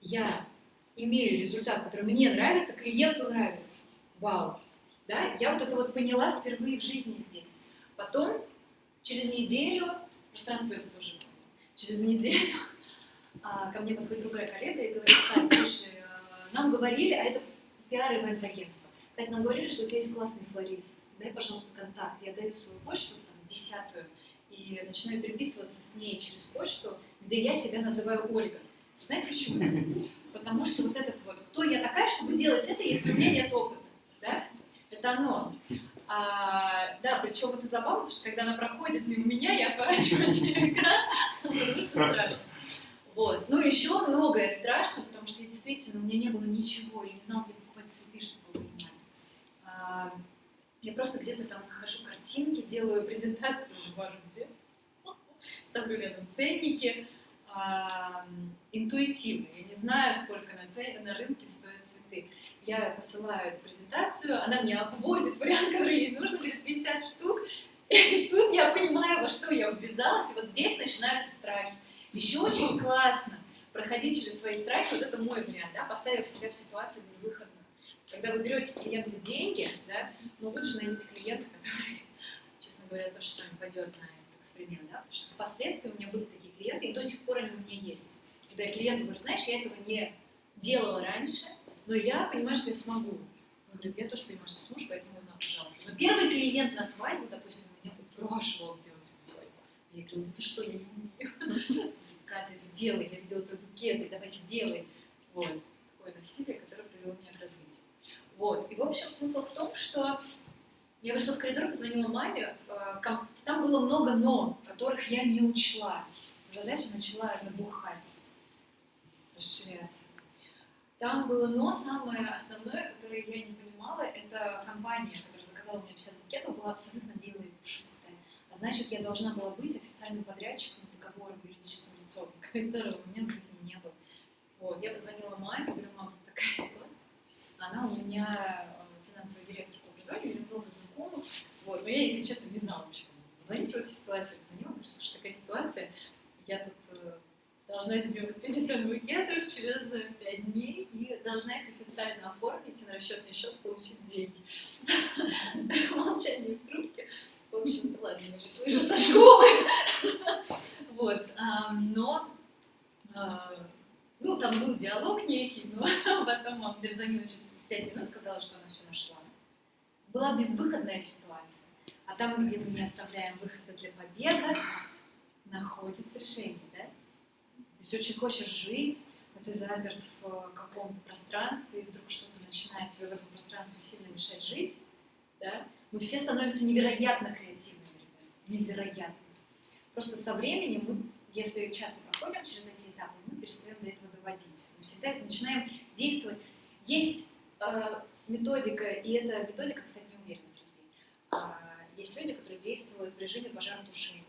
Я имею результат, который мне нравится, клиенту нравится. Вау. Да? Я вот это вот поняла впервые в жизни здесь. Потом, через неделю, пространство это тоже через неделю а, ко мне подходит другая коллега и говорит, слушай, нам говорили, а это пиар-ивент агентство, Кать, нам говорили, что у тебя есть классный флорист, дай, пожалуйста, контакт. Я даю свою почту, там, десятую, и начинаю переписываться с ней через почту, где я себя называю Ольга. Знаете почему? Потому что вот этот вот, кто я такая, чтобы делать это, если у меня нет опыта, да? Это оно. А, да, причем это забавно, что когда она проходит мимо меня, я отворачиваю экран, потому что страшно. Вот. Ну, еще многое страшно, потому что я действительно, у меня не было ничего, я не знала, где покупать цветы, чтобы вы понимали. А, Я просто где-то там нахожу картинки, делаю презентацию, не важно где, ставлю рядом ценники, а, интуитивно. Я не знаю, сколько на, це- на рынке стоят цветы. Я посылаю эту презентацию, она мне обводит вариант, который ей нужно, говорит 50 штук. И тут я понимаю, во что я ввязалась, и вот здесь начинаются страхи. Еще очень классно проходить через свои страхи, вот это мой вариант, да, поставив себя в ситуацию безвыходную. Когда вы берете с клиента деньги, да, ну лучше найдите клиента, который, честно говоря, тоже с вами пойдет на этот эксперимент, да, потому что впоследствии у меня были такие клиенты, и до сих пор они у меня есть. Когда я клиенту говорю, знаешь, я этого не делала раньше, но я понимаю, что я смогу. Он говорит, я тоже понимаю, что сможешь, поэтому на, пожалуйста. Но первый клиент на свадьбу, допустим, меня упрашивал сделать свадьбу. Я говорю, ну ты что, я не умею. Катя, сделай, я видела твой букет, и давай сделай. Вот, такое насилие, которое привело меня к развитию. Вот, и в общем смысл в том, что я вышла в коридор, позвонила маме, э, там было много «но», которых я не учла. Задача начала набухать, расширяться. Там было «но», самое основное, которое я не понимала, это компания, которая заказала мне 50 букетов, была абсолютно белая и пушистая. А значит, я должна была быть официальным подрядчиком с договором юридическим лицом, которого у меня в жизни не было. Вот, я позвонила маме, говорю, мам, тут такая ситуация. Она у меня э, финансовый директор по образованию, у меня много знакомых. Вот, но я, если честно, не знала вообще, кому позвонить в этой ситуации. Позвонила, говорю, слушай, такая ситуация, я тут э, должна сделать 50 букетов через 5 дней и должна их официально оформить и на расчетный счет получить деньги. Молчание в трубке. В общем, ладно, я же слышу со школы. Вот, а, но а, ну, там был диалог некий, но потом перезвонила через 5 минут, сказала, что она все нашла. Была безвыходная ситуация. А там, где мы не оставляем выхода для побега, находится решение, да? То есть очень хочешь жить, но ты заперт в каком-то пространстве, и вдруг что-то начинает тебе в этом пространстве сильно мешать жить, да? Мы все становимся невероятно креативными, невероятно. Просто со временем мы, если часто проходим через эти этапы, мы перестаем до этого доводить. Мы всегда это начинаем действовать. Есть э, методика, и эта методика, кстати, неумеренных людей. А, есть люди, которые действуют в режиме пожаротушения.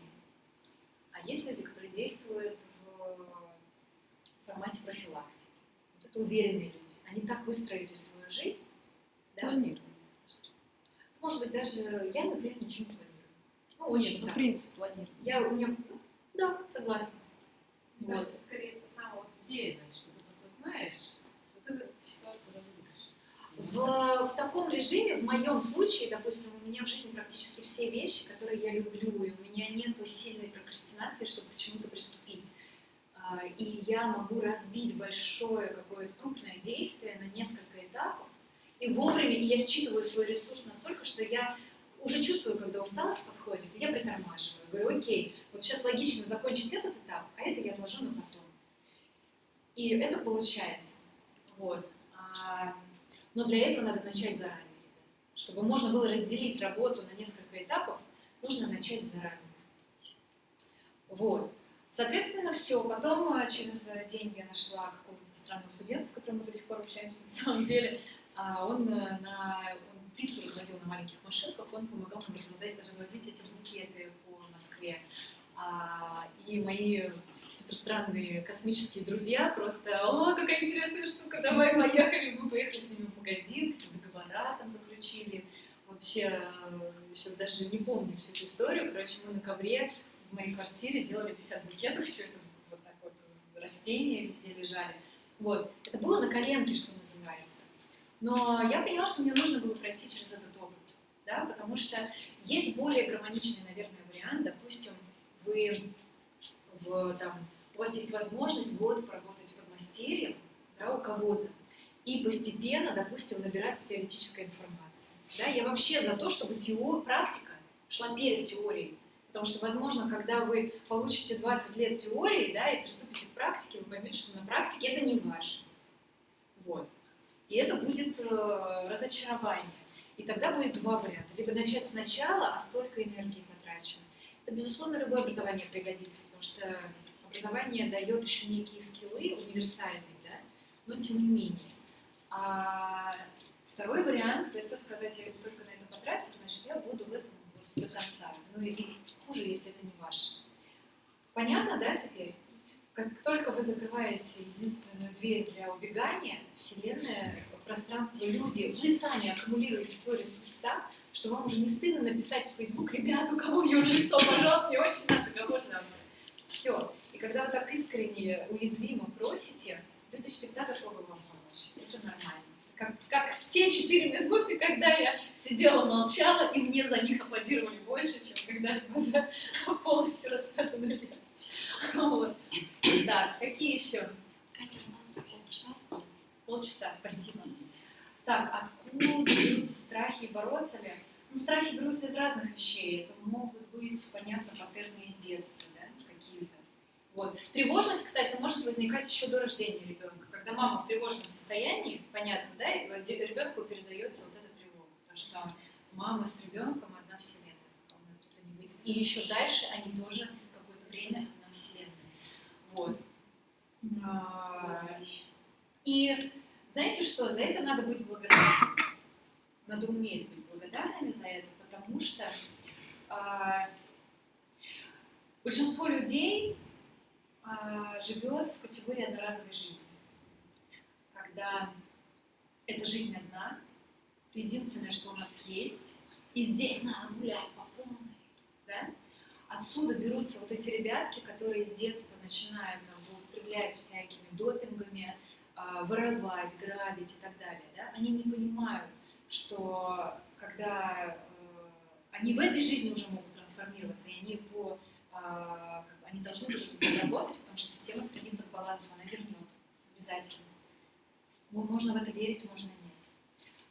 А есть люди, которые действуют в формате профилактики. Вот это уверенные люди. Они так выстроили свою жизнь. Да? Планирование. Может быть, даже я, например, ничего не планирую. Ну, очень Нет, ну, так. принцип планирования. Я, у меня, ну, да, согласна. Мне Вот. кажется, скорее это самая вот уверенность, что ты просто знаешь, что ты эту ситуацию разрулишь. В, в таком режиме, в моем случае, допустим, у меня в жизни практически все вещи, которые я люблю, и у меня нет сильной прокрастинации, чтобы к чему-то приступить. А, И я могу разбить большое какое-то крупное действие на несколько этапов, и вовремя, и я считываю свой ресурс настолько, что я уже чувствую, когда усталость подходит, и я притормаживаю. Говорю, окей, вот сейчас логично закончить этот этап, а это я отложу на потом. И это получается. Вот. А, Но для этого надо начать заранее. Чтобы можно было разделить работу на несколько этапов, нужно начать заранее. Вот. Соответственно, все. Потом э, через деньги я нашла какого-то странного студента, с которым мы до сих пор общаемся. На самом деле, он, э, на, он пиццу развозил на маленьких машинках, он помогал нам развозить, развозить эти букеты по Москве. А, И мои суперстранные космические друзья просто, о, какая интересная штука, давай поехали. Мы поехали с ними в магазин, какие договора там заключили. Вообще, сейчас даже не помню всю эту историю. Короче, мы на ковре в моей квартире делали 50 букетов, все это вот так вот, растения везде лежали. Вот. Это было на коленке, что называется. Но я поняла, что мне нужно было пройти через этот опыт, да, потому что есть более гармоничный, наверное, вариант. Допустим, вы в, там, у вас есть возможность год поработать под мастерьем да, у кого-то и постепенно, допустим, набираться теоретической информации. Да, я вообще за то, чтобы тео... практика шла перед теорией. Потому что, возможно, когда вы получите 20 лет теории да, и приступите к практике, вы поймете, что на практике это не ваше. Вот. И это будет э, разочарование. И тогда будет два варианта. Либо начать сначала, а столько энергии потрачено. Это, безусловно, любое образование пригодится, потому что образование дает еще некие скиллы универсальные, да, но тем не менее. А Второй вариант – это сказать, я ведь столько на это потратил, значит, я буду в этом до конца. Ну или хуже, если это не ваше. Понятно, да, теперь? Как только вы закрываете единственную дверь для убегания, Вселенная, пространство, люди, вы сами аккумулируете свой ресурс так, что вам уже не стыдно написать в Facebook, ребят, у кого юрлицо, пожалуйста, мне очень надо, кого же Все. И когда вы так искренне, уязвимо просите, люди всегда готовы вам помочь. Это нормально. Как, как в те четыре минуты, когда я сидела, молчала, и мне за них аплодировали больше, чем когда-либо за полностью рассказанную лекцию. Вот. Так, какие еще? Катя, у нас полчаса осталось. Полчаса, спасибо. Так, откуда берутся страхи и бороться ли? Ну, страхи берутся из разных вещей. Это могут быть, понятно, паттерны из детства, да, какие-то. Вот. Тревожность, кстати, может возникать еще до рождения ребенка. Когда мама в тревожном состоянии, понятно, да, ребенку передается вот эта тревога. Потому что мама с ребенком одна вселенная. И еще дальше они тоже какое-то время. Вот. И знаете что, за это надо быть благодарным. Надо уметь быть благодарными за это, потому что а, большинство людей а, живет в категории одноразовой жизни. Когда эта жизнь одна, это единственное, что у нас есть, и здесь надо гулять по полной. Да? Отсюда берутся вот эти ребятки, которые с детства начинают там, злоупотреблять всякими допингами, а, воровать, грабить и так далее. Да? Они не понимают, что когда э, они в этой жизни уже могут трансформироваться, и они по а, они должны работать, потому что система стремится к балансу, она вернет обязательно. Можно в это верить, можно нет.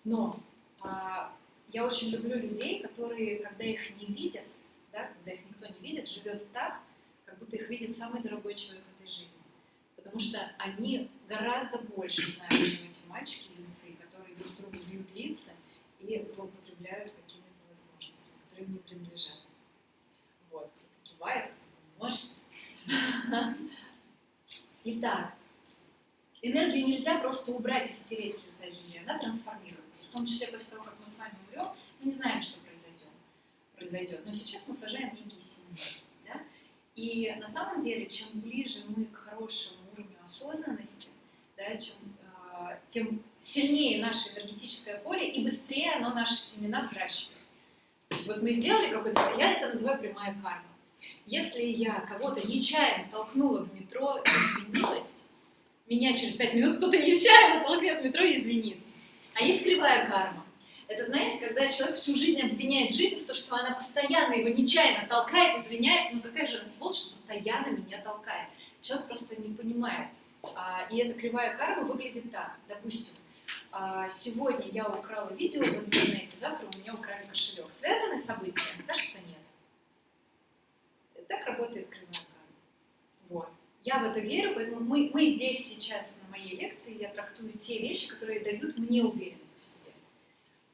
Но а, я очень люблю людей, которые, когда их не видят, да, когда их никто не видит, живет так, как будто их видит самый дорогой человек в этой жизни. Потому что они гораздо больше знают, чем эти мальчики юнцы, которые друг другу бьют лица и злоупотребляют какими-то возможностями, которые им не принадлежат. Вот, кто-то кивает, кто-то может. Итак, энергию нельзя просто убрать и стереть с лица Земли, она трансформируется. В том числе после того, как мы с вами умрем, мы не знаем, что произойдет. Но сейчас мы сажаем некие семьи. Да? И на самом деле, чем ближе мы к хорошему уровню осознанности, да, чем, э, тем сильнее наше энергетическое поле и быстрее оно наши семена взращивает. То есть вот мы сделали какой-то, я это называю прямая карма. Если я кого-то нечаянно толкнула в метро и извинилась, меня через пять минут кто-то нечаянно толкнет в метро и извинится. А есть кривая карма. Это, знаете, когда человек всю жизнь обвиняет жизнь в том, что она постоянно его нечаянно толкает, извиняется, ну какая же она сволочь, что постоянно меня толкает. Человек просто не понимает. А, и эта кривая карма выглядит так. Допустим, а, сегодня я украла видео в интернете, завтра у меня украли кошелек. Связаны события? Кажется, нет. Так работает кривая карма. Вот. Я в это верю, поэтому мы, мы здесь сейчас на моей лекции, я трактую те вещи, которые дают мне уверенность.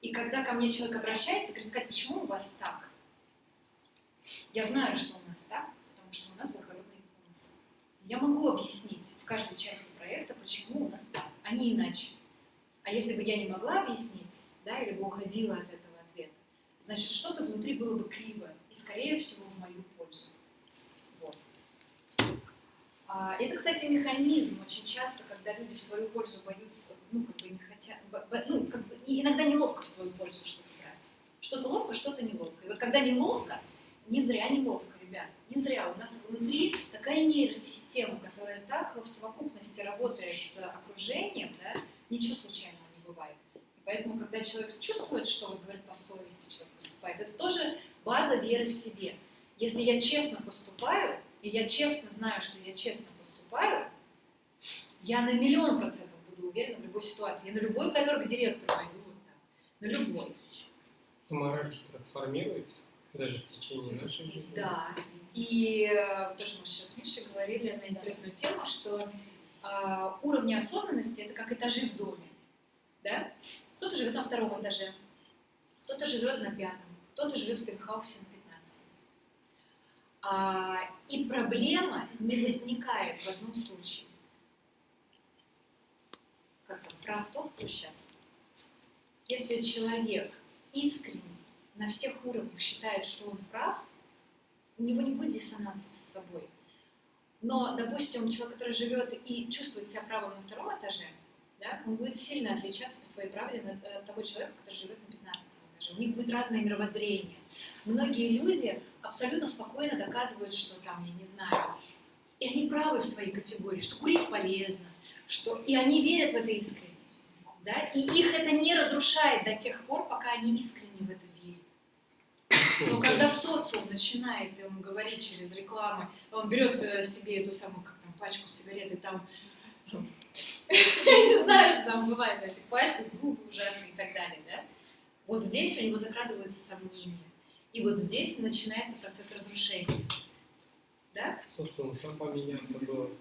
И когда ко мне человек обращается, говорит, Кать, почему у вас так? Я знаю, что у нас так, потому что у нас благородные помыслы. Я могу объяснить в каждой части проекта, почему у нас так, а не иначе. А если бы я не могла объяснить, да, или бы уходила от этого ответа, значит, что-то внутри было бы криво, и, скорее всего, в мою пользу. А, это, кстати, механизм очень часто, когда люди в свою пользу боятся, ну, как бы не хотят, ну, как бы иногда неловко в свою пользу что-то брать. Что-то ловко, что-то неловко. И вот когда неловко, не зря неловко, ребят, не зря. У нас внутри такая нейросистема, которая так в совокупности работает с окружением, да, ничего случайного не бывает. И поэтому, когда человек чувствует, что вот говорит по совести человек поступает, это тоже база веры в себе. Если я честно поступаю, и я честно знаю, что я честно поступаю, я на миллион процентов буду уверена в любой ситуации. Я на любой ковер к директору пойду вот так. На любой. Мораль трансформируется даже в течение нашей жизни. Да. И э, то, что мы сейчас с Мишей говорили на интересную тему, что э, уровни осознанности это как этажи в доме. Да? Кто-то живет на втором этаже, кто-то живет на пятом, кто-то живет в пентхаусе на и проблема не возникает в одном случае. Как там, прав тот, кто счастлив. если человек искренне на всех уровнях считает, что он прав, у него не будет диссонансов с собой. Но, допустим, человек, который живет и чувствует себя правым на втором этаже, да, он будет сильно отличаться по своей правде от э, того человека, который живет на 15 этаже. У них будет разное мировоззрение. Многие люди абсолютно спокойно доказывают, что там, я не знаю, и они правы в своей категории, что курить полезно, что и они верят в это искренне. Да? И их это не разрушает до тех пор, пока они искренне в это верят. Но когда социум начинает им говорить через рекламы, он берет э, себе эту самую, как там, пачку сигарет, и там, не знаю, что там бывает на этих пачках, звук ужасный и так далее, да? Вот здесь у него закрадываются сомнения. И вот здесь начинается процесс разрушения. Да? Социум сам поменялся, был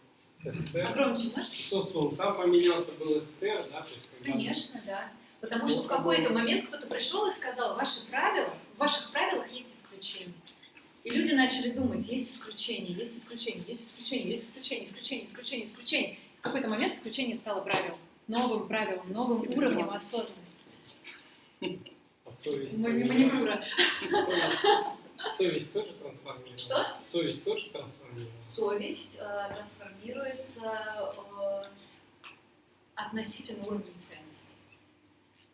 СССР. А громче можешь? Социум сам поменялся, был СССР, да? То есть, когда Конечно, да. Потому что в какой-то момент кто-то пришел и сказал, ваши правила, в ваших правилах есть исключения. И люди начали думать, есть исключения, есть исключения, есть исключения, есть исключения, исключения, исключения, исключения. В какой-то момент исключение стало правилом, новым правилом, новым уровнем осознанности. А совесть... Мани- Манипура. Совесть, совесть тоже трансформируется. Что? Совесть тоже трансформируется. Совесть э, трансформируется э, относительно уровня ценностей.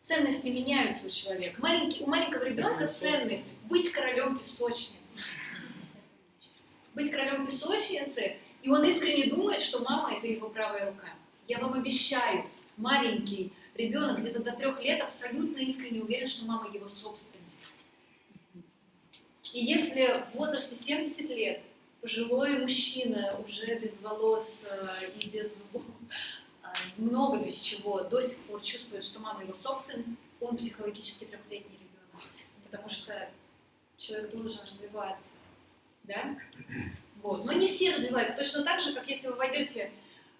Ценности меняются у человека. Маленький, у маленького ребенка ценность быть королем песочницы. Быть королем песочницы, и он искренне думает, что мама это его правая рука. Я вам обещаю, маленький ребенок где-то до трех лет абсолютно искренне уверен, что мама его собственность. И если в возрасте 70 лет пожилой мужчина уже без волос э, и без э, много без чего, до сих пор чувствует, что мама его собственность, он психологически трехлетний ребенок. Потому что человек должен развиваться. Да? Вот. Но не все развиваются. Точно так же, как если вы войдете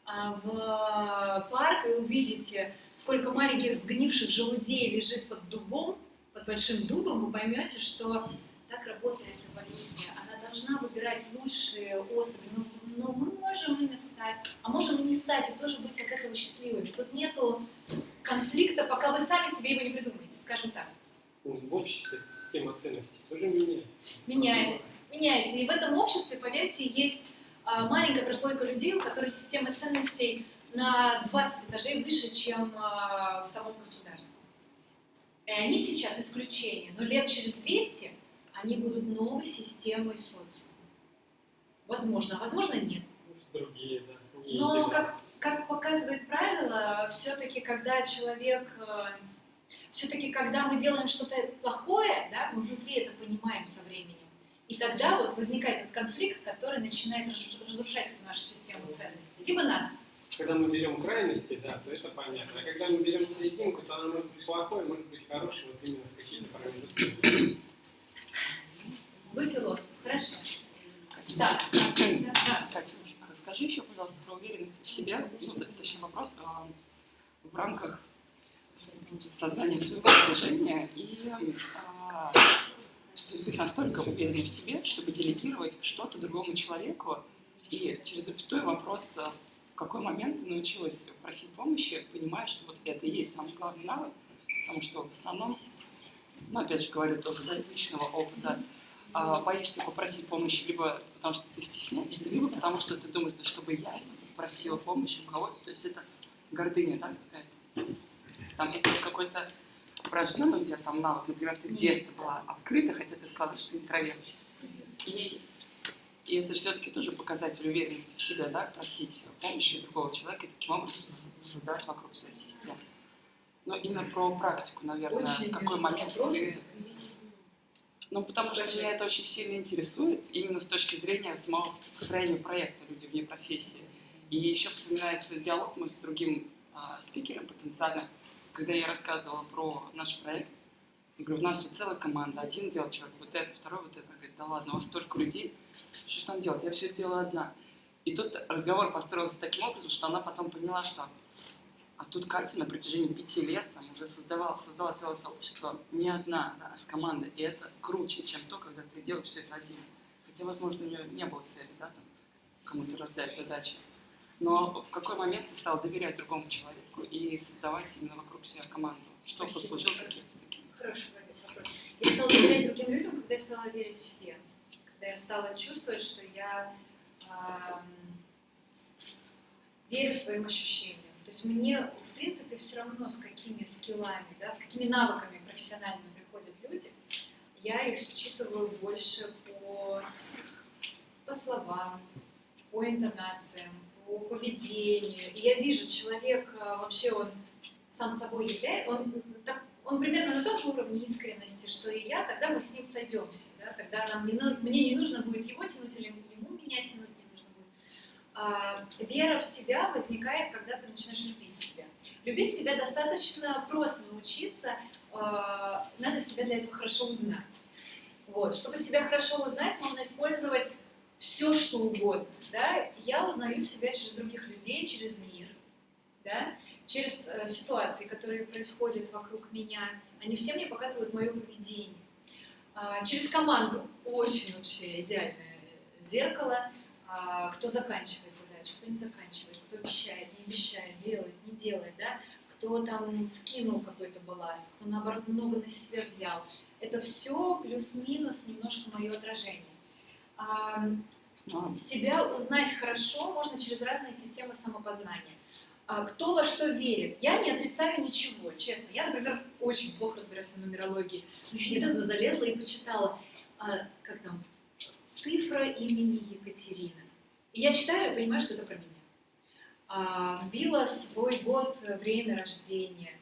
в парк и увидите, сколько маленьких сгнивших желудей лежит под дубом, под большим дубом, вы поймете, что так работает эволюция. Она должна выбирать лучшие особи. Но, но мы можем ими стать, а можем и не стать, и тоже быть от этого счастливыми. Тут нету конфликта, пока вы сами себе его не придумаете, скажем так. Ну, В обществе система ценностей тоже меняется. Меняется. Меняется. И в этом обществе, поверьте, есть а, маленькая прослойка людей, у которой система ценностей на 20 этажей выше, чем а, в самом государстве. И они сейчас исключение, но лет через 200 они будут новой системой социума. Возможно, а возможно нет. Другие, да. Но как, как показывает правило, все-таки когда человек, все-таки когда мы делаем что-то плохое, да, мы внутри это понимаем со временем. И тогда вот возникает этот конфликт, который начинает разру- разрушать эту нашу систему ценностей. Либо нас. Когда мы берем крайности, да, то это понятно. А когда мы берем серединку, то она может быть плохой, может быть хорошей, вот именно в какие-то промежутки. Вы философ, хорошо. Да. Да. Катя, расскажи еще, пожалуйста, про уверенность в себе. Ну, точнее, вопрос а, в рамках создания своего окружения и а, быть настолько уверенным в себе, чтобы делегировать что-то другому человеку. И через запятую вопрос, а, в какой момент ты научилась просить помощи, понимая, что вот это и есть самый главный навык, потому что в основном, ну, опять же говорю тоже, да, из личного опыта, а, боишься попросить помощи либо потому что ты стесняешься, либо потому что ты думаешь, да чтобы я просила помощи у кого-то, то есть это гордыня, да, какая-то. Там это какой-то врожденный у тебя там навык, например, ты с детства была открыта, хотя ты сказала, что ты интроверт. И, и это все-таки тоже показатель уверенности в себе, да, просить помощи другого человека и таким образом создать вокруг себя систему. Но именно про практику, наверное, Очень какой момент ты ну, потому что Скажи. меня это очень сильно интересует, именно с точки зрения самого построения проекта «Люди вне профессии». И еще вспоминается диалог мой с другим а, спикером потенциально, когда я рассказывала про наш проект. Я говорю, у нас вот целая команда, один делает человек, вот это, второй вот это. Говорит, да ладно, у вас столько людей, что ж там делать, я все делаю одна. И тут разговор построился таким образом, что она потом поняла, что а тут Катя на протяжении пяти лет там, уже создавала, создала целое сообщество не одна, да, а с командой. И это круче, чем то, когда ты делаешь все это один. Хотя, возможно, у нее не было цели, да, кому-то раздать задачи. Но в какой момент ты стал доверять другому человеку и создавать именно вокруг себя команду? Что Спасибо. послужило каким-то таким? Хороший вопрос. Я стала доверять другим людям, когда я стала верить себе. Когда я стала чувствовать, что я ам, верю своим ощущениям. То есть мне, в принципе, все равно, с какими скиллами, да, с какими навыками профессиональными приходят люди, я их считываю больше по, по словам, по интонациям, по поведению. И я вижу, человек а, вообще он сам собой является, он, так, он примерно на том уровне искренности, что и я, тогда мы с ним сойдемся. Да? Тогда нам не, мне не нужно будет его тянуть или ему меня тянуть не нужно будет. А, вера в себя возникает, когда ты начинаешь любить себя. Любить себя достаточно просто научиться, а, надо себя для этого хорошо узнать. Вот. Чтобы себя хорошо узнать, можно использовать все, что угодно. Да? Я узнаю себя через других людей, через мир. Да? через э, ситуации, которые происходят вокруг меня, они все мне показывают мое поведение. А, через команду очень вообще идеальное зеркало, а, кто заканчивает задачу, кто не заканчивает, кто обещает, не обещает, делает, не делает, да? кто там скинул какой-то балласт, кто наоборот много на себя взял. Это все плюс-минус немножко мое отражение. Себя узнать хорошо можно через разные системы самопознания. А, Кто во что верит? Я не отрицаю ничего, честно. Я, например, очень плохо разбираюсь в нумерологии. Но я недавно залезла и почитала, а, как там, цифра имени Екатерина. И я читаю и понимаю, что это про меня. А, Вбила свой год, время рождения,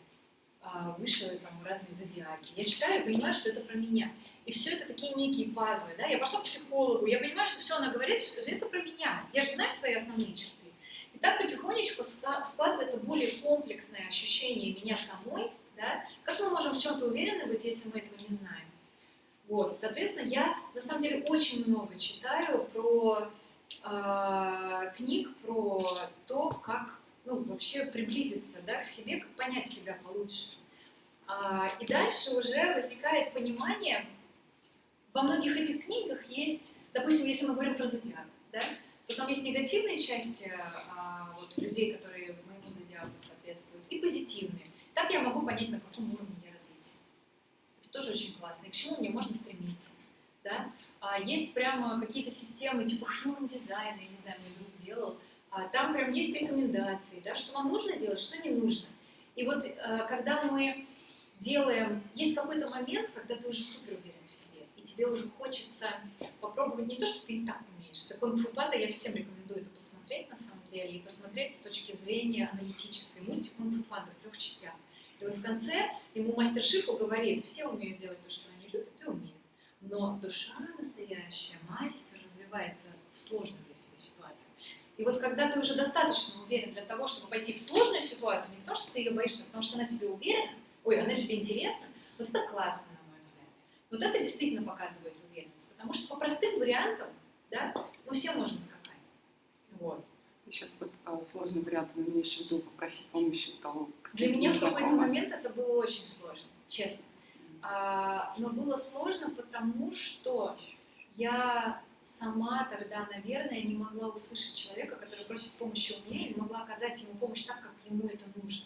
вышла там разные зодиаки. Я читаю и понимаю, что это про меня. И все это такие некие пазлы. Да? Я пошла к психологу, я понимаю, что все она говорит, что это про меня. Я же знаю свои основные черты. И так потихонечку складывается более комплексное ощущение меня самой, да? как мы можем в чем-то уверены быть, если мы этого не знаем. Вот, соответственно, я на самом деле очень много читаю про э, книг, про то, как ну, вообще приблизиться да, к себе, как понять себя получше. А, и дальше уже возникает понимание, во многих этих книгах есть, допустим, если мы говорим про зодиак, да, то там есть негативные части а, вот, людей, которые моему зодиаку соответствуют, и позитивные. Так я могу понять, на каком уровне я развития. Это тоже очень классно. И к чему мне можно стремиться. Да? А есть прямо какие-то системы, типа human design, я не знаю, мой друг делал, а там прям есть рекомендации, да, что вам нужно делать, что не нужно. И вот э, когда мы делаем, есть какой-то момент, когда ты уже супер уверен тебе уже хочется попробовать не то, что ты и так умеешь. Это кунг-фу панда, я всем рекомендую это посмотреть на самом деле, и посмотреть с точки зрения аналитической. Мультик кунг-фу панда в трех частях. И вот в конце ему мастер Шифу говорит, все умеют делать то, что они любят, и умеют. Но душа настоящая, мастер, развивается в сложных для себя ситуациях. И вот когда ты уже достаточно уверен для того, чтобы пойти в сложную ситуацию, не потому что ты ее боишься, а потому что она тебе уверена, ой, она тебе интересна, вот это классно. Вот это действительно показывает уверенность, потому что по простым вариантам, да, мы все можем скакать. Вот. Сейчас под а, сложным вариантом имеешь в виду попросить помощи у того, Для меня в какой-то момент это было очень сложно, честно. А, но было сложно, потому что я сама тогда, наверное, не могла услышать человека, который просит помощи у меня, и не могла оказать ему помощь так, как ему это нужно.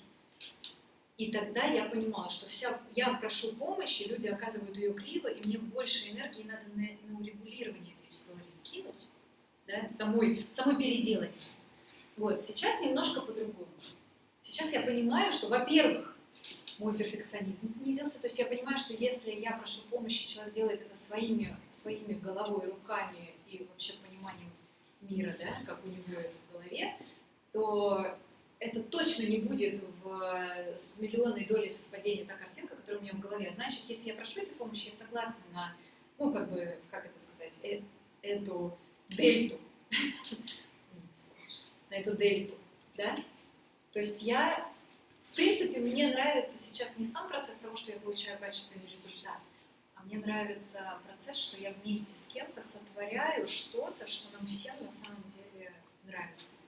И тогда я понимала, что вся, я прошу помощи, люди оказывают ее криво, и мне больше энергии надо на, на урегулирование этой истории кинуть, да, самой, самой переделать. Вот, сейчас немножко по-другому. Сейчас я понимаю, что, во-первых, мой перфекционизм снизился, то есть я понимаю, что если я прошу помощи, человек делает это своими, своими головой, руками и вообще пониманием мира, да, как у него это в голове, то это точно не будет в, с миллионной долей совпадения та картинка, которая у меня в голове. Значит, если я прошу этой помощи, я согласна на, ну, как бы, как это сказать, э- эту дельту, на эту дельту, да? То есть я, в принципе, мне нравится сейчас не сам процесс того, что я получаю качественный результат, а мне нравится процесс, что я вместе с кем-то сотворяю что-то, что нам всем на самом деле нравится.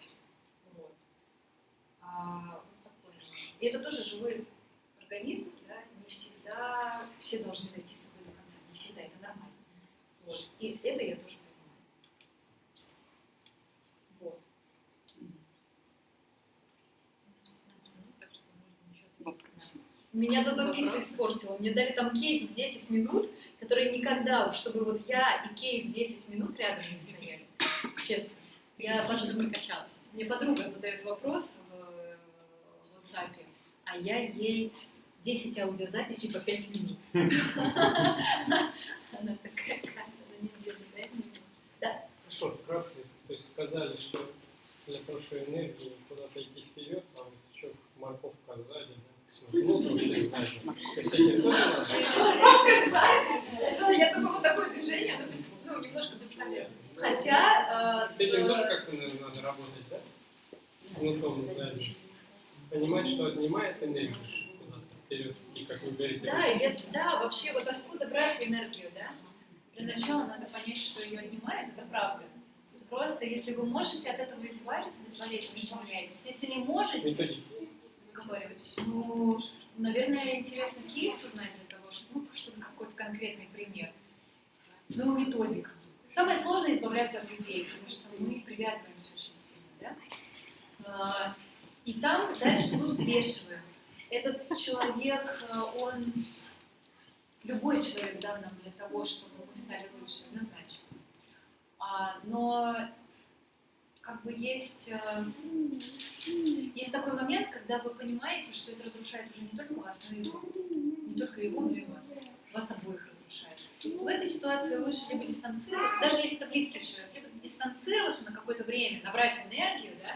А, такое. И это тоже живой организм, да, не всегда все должны дойти с тобой до конца, не всегда, это нормально. Вот. И это я тоже понимаю. Вот. У нас 15 минут, так что можно еще ответить Вопросы? Меня Додо пицца испортила. Мне дали там кейс в 10 минут, который никогда, чтобы вот я и кейс 10 минут рядом не стояли. Честно. Я подруга, прокачалась. мне подруга задает вопрос WhatsApp, а я ей 10 аудиозаписей по 5 минут. Она такая, Катя, на неделю, дай мне. Хорошо, вкратце, то есть сказали, что для прошлой энергии куда-то идти вперед, а вот еще морковка сзади, да? Ну, вообще сзади. Я только вот такое движение, оно ну, немножко бесполезно. Хотя э, С этим тоже как-то, наверное, надо работать, да? Внутром сзади. Понимать, что отнимает энергию и как вы говорите, да, если, да, вообще вот откуда брать энергию, да? Для начала надо понять, что ее отнимает, это правда. Просто если вы можете от этого избавиться, безболезненно избавляйтесь. Если не можете, методики. договаривайтесь. Ну, наверное, интересно кейс узнать для того, чтобы, ну, чтобы какой-то конкретный пример. Ну, методика. Самое сложное избавляться от людей, потому что мы привязываемся очень сильно, да? И там дальше мы взвешиваем. Этот человек, а, он любой человек дан нам для того, чтобы мы стали лучше, однозначно. А, но как бы есть, э, есть такой момент, когда вы понимаете, что это разрушает уже не только вас, но и его. Не только его, но и вас. Вас обоих разрушает. В этой ситуации лучше либо дистанцироваться, даже если это близкий человек, либо дистанцироваться на какое-то время, набрать энергию, да,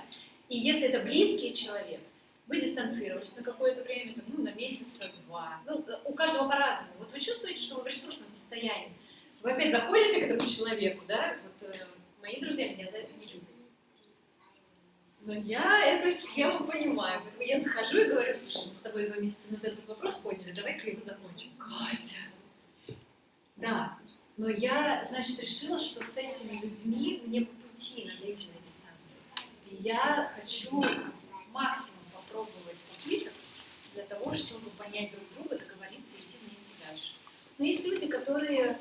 и если это близкий человек, вы дистанцировались на какое-то время, там, ну, на месяца два. Ну, у каждого по-разному. Вот вы чувствуете, что вы в ресурсном состоянии. Вы опять заходите к этому человеку, да? Вот э, мои друзья меня за это не любят. Но я эту схему понимаю. Поэтому я захожу и говорю, слушай, мы с тобой два месяца назад этот вопрос подняли, давай-ка его закончим. Катя! Да, но я, значит, решила, что с этими людьми мне по пути на длительной дистанции. И я хочу максимум попробовать попыток для того, чтобы понять друг друга, договориться и идти вместе дальше. Но есть люди, которые,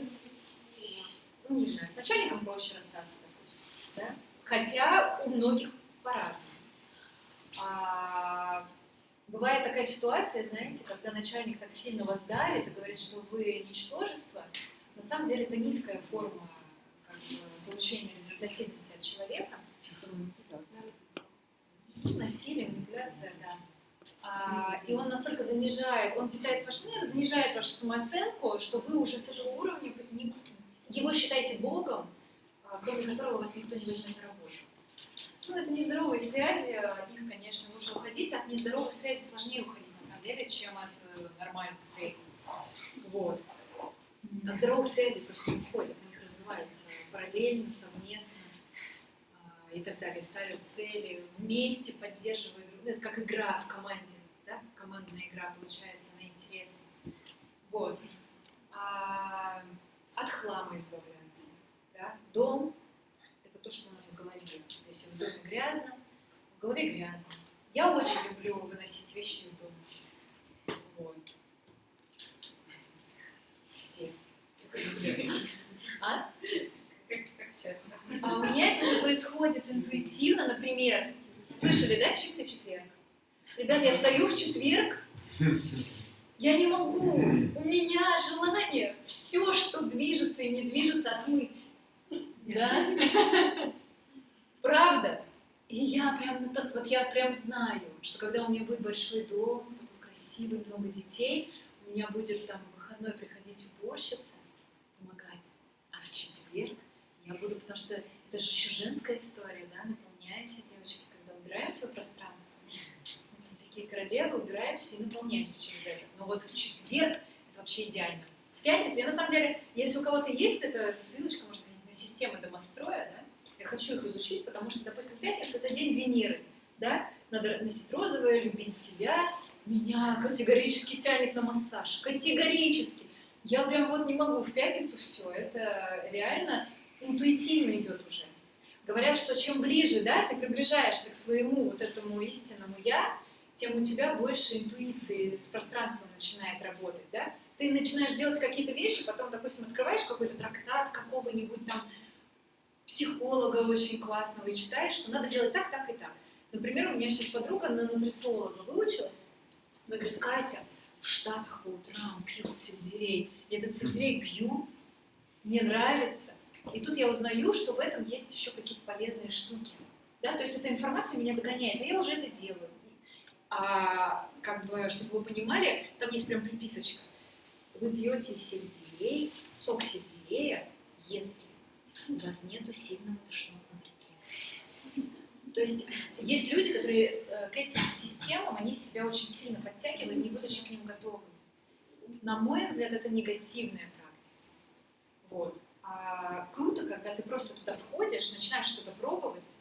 ну не знаю, с начальником проще расстаться, допустим, да? хотя у многих по-разному. А, бывает такая ситуация, знаете, когда начальник так сильно вас давит и говорит, что вы ничтожество, на самом деле это низкая форма как бы, получения результативности от человека. Насилие, манипуляция, да. А, и он настолько занижает, он питает вашу энергию, занижает вашу самооценку, что вы уже с этого уровня не- его считаете Богом, а, кроме которого вас никто не возьмет на работу. Ну, это нездоровые связи, от них, конечно, нужно уходить. От нездоровых связей сложнее уходить, на самом деле, чем от э, нормальных средних. Вот. От здоровых связей просто не уходят, они развиваются параллельно, совместно а, и так далее, ставят цели, вместе поддерживают друг друга. Это как игра в команде, да? командная игра получается, она интересна. Вот. А, от хлама избавляться. Да? Дом – это то, что у нас в голове. Если в доме грязно, в голове грязно. Я очень люблю выносить вещи из дома. Вот. Все. А? Часто. А у меня это уже происходит интуитивно, например. Слышали, да, чистый четверг? Ребят, я встаю в четверг, я не могу, у меня желание все, что движется и не движется, отмыть. Да? Правда? И я прям, ну, вот я прям знаю, что когда у меня будет большой дом, красивый, много детей, у меня будет там выходной приходить уборщица, помогать. А в четверг я буду, потому что это же еще женская история, да, наполняемся, девочки, когда убираем свое пространство. Такие королевы, убираемся и наполняемся через это. Но вот в четверг это вообще идеально. В пятницу, я на самом деле, если у кого-то есть эта ссылочка, может быть, на системы домостроя, да, я хочу их изучить, потому что, допустим, пятница это день Венеры, да, надо носить розовое, любить себя. Меня категорически тянет на массаж, категорически. Я прям вот не могу в пятницу все, это реально интуитивно идет уже. Говорят, что чем ближе, да, ты приближаешься к своему вот этому истинному я, тем у тебя больше интуиции с пространством начинает работать, да. Ты начинаешь делать какие-то вещи, потом, допустим, открываешь какой-то трактат какого-нибудь там психолога очень классного и читаешь, что надо делать так, так и так. Например, у меня сейчас подруга на нутрициолога выучилась. Она говорит, Катя, в Штатах по утрам пьют сельдерей. Я этот сельдерей пью, мне нравится. И тут я узнаю, что в этом есть еще какие-то полезные штуки. Да? То есть эта информация меня догоняет, а я уже это делаю. А как бы, чтобы вы понимали, там есть прям приписочка. Вы пьете сельдерей, сок сельдерея, если у вас нету сильного тошнотного рефлекса. То есть есть люди, которые э, к этим системам, они себя очень сильно подтягивают, не будучи к ним готовы. На мой взгляд, это негативная практика. Вот. А круто, когда ты просто туда входишь, начинаешь что-то пробовать.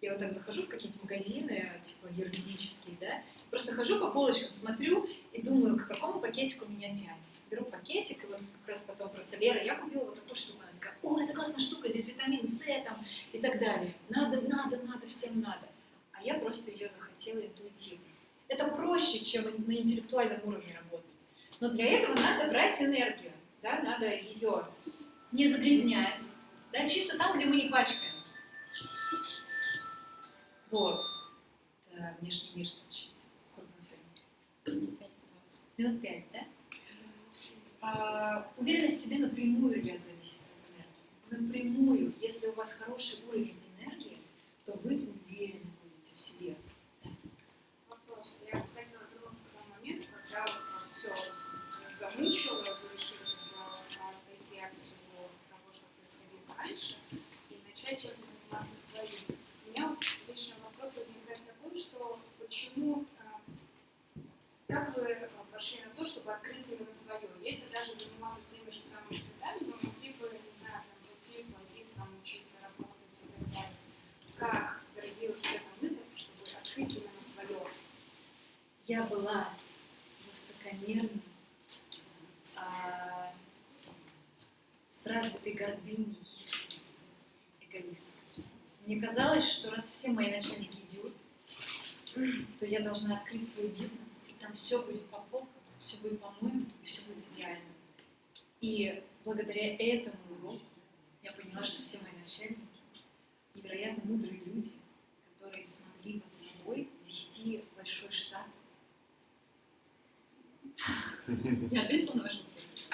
Я вот так захожу в какие-нибудь магазины, типа юридические, да, просто хожу по полочкам, смотрю и думаю, к какому пакетику меня тянет. Беру пакетик, и вот как раз потом просто Лера, я купила вот такую штуку. Она такая, о, это классная штука, здесь витамин С там и так далее. Надо, надо, надо, всем надо. А я просто ее захотела интуитивно. Это проще, чем на интеллектуальном уровне работать. Но для этого надо брать энергию, да, надо ее не загрязнять, да, чисто там, где мы не пачкаем. Вот. Это внешний мир случится. Сколько у нас времени? Осталось. Минут пять, да? А, уверенность в себе напрямую, ребят, зависит от энергии. Напрямую. Если у вас хороший уровень энергии, то вы уверены будете в себе. Вопрос. Я хотела вернуться к тому моменту, когда вот все замучило, вы решили э, пойти от всего того, что происходило раньше, и начать чем-то заниматься своим. У меня вот лично вопрос возникает такой, что почему, э, как вы э, пошли на то, чтобы открыть именно свое? Если даже заниматься теми же самыми цветами, вы могли бы, не знаю, там, пойти там, учиться, работать и так далее. Как зародилась эта мысль, чтобы открыть именно свое? Я была высокомерной, а, с развитой гордыней, эгоисткой. Мне казалось, что раз все мои начальники идиоты, то я должна открыть свой бизнес, и там все будет по полкам, все будет по-моему, и все будет идеально. И благодаря этому уроку я поняла, что все мои начальники невероятно мудрые люди, которые смогли под собой вести большой штат. Я ответила на ваш вопрос.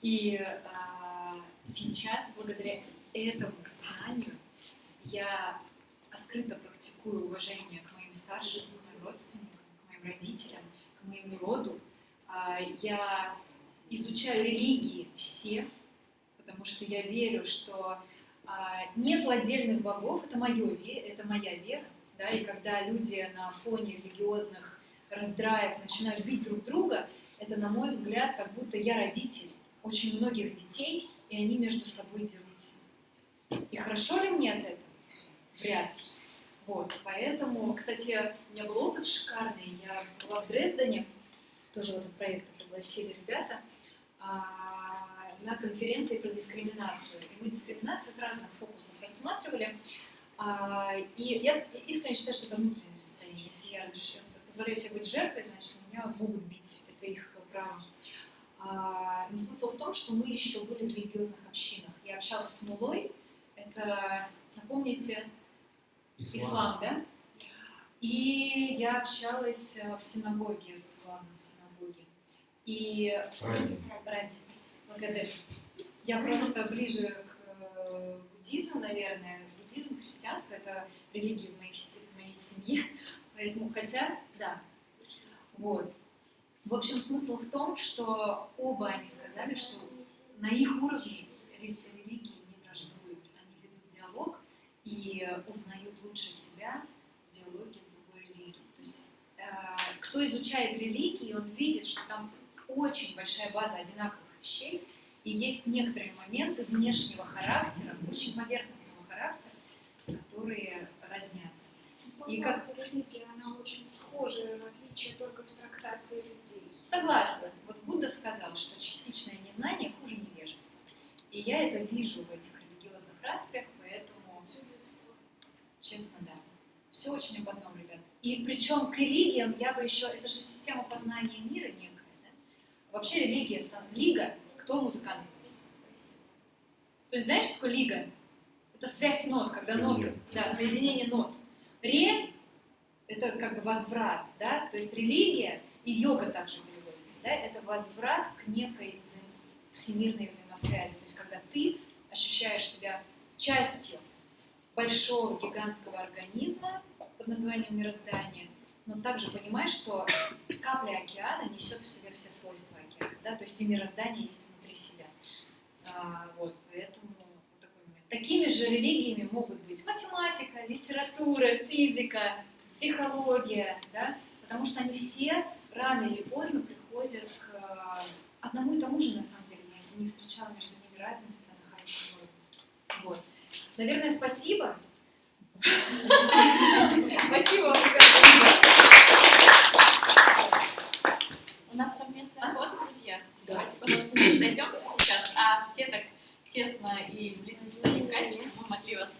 И а, сейчас, благодаря этому знанию, я открыто практикую уважение к моим старшим, родственникам, к моим родителям, к моему роду. А, Я изучаю религии все, потому что я верю, что а, нету отдельных богов, это, моё, ве- это моя вера. Да, и когда люди на фоне религиозных раздраев начинают бить друг друга, это, на мой взгляд, как будто я родитель очень многих детей, и они между собой дерутся. И хорошо ли мне от этого? Вряд ли. Вот, поэтому, кстати, у меня был опыт шикарный. Я была в Дрездене, тоже в этот проект пригласили ребята, а, на конференции про дискриминацию. И мы дискриминацию с разных фокусов рассматривали. А, И я искренне считаю, что это внутреннее состояние. Если я разрешаю, позволяю себе быть жертвой, значит, меня могут бить. Это их право. А, Но смысл в том, что мы еще были в религиозных общинах. Я общалась с Мулой, это, напомните, ислам, да? И я общалась э, в синагоге, с главным в синагоге. И Ради. ради, благодарю. Я просто ближе к э, буддизму, наверное. Буддизм, христианство — это религии в моей, в моей семье. Поэтому, хотя, да. Вот. В общем, смысл в том, что оба они сказали, что на их уровне ре- религии не враждуют. Они ведут диалог и узнают лучше себя в диалоге с другой религией. То есть, э, кто изучает религии, он видит, что там очень большая база одинаковых вещей, и есть некоторые моменты внешнего характера, очень поверхностного характера, которые разнятся. И как- религия, она очень схожа, отличие только в трактации людей. Согласна. Вот Будда сказал, что частичное незнание хуже невежества. И я это вижу в этих религиозных распрях, честно, да. Все очень об одном, ребят. И причем к религиям я бы еще... Это же система познания мира некая, да? Вообще религия, сам- лига, кто музыканты здесь? Кто-нибудь знает, что такое лига? Это связь нот, когда ноты, да, соединение нот. Ре – это как бы возврат, да, то есть религия и йога также переводится. да, это возврат к некой взаим- всемирной взаимосвязи. То есть когда ты ощущаешь себя частью большого гигантского организма под названием мироздание, но также понимаешь, что капля океана несет в себе все свойства океана, да, то есть и мироздание есть внутри себя. А, вот, поэтому вот такой. Такими же религиями могут быть математика, литература, физика, психология, да, потому что они все рано или поздно приходят к э, одному и тому же, на самом деле. Я не встречала между ними разницы Наверное, спасибо. Спасибо вам, У нас совместная работа, друзья. Давайте, пожалуйста, не зайдемся сейчас, а все так тесно и близко стоим, Катя, чтобы мы могли вас.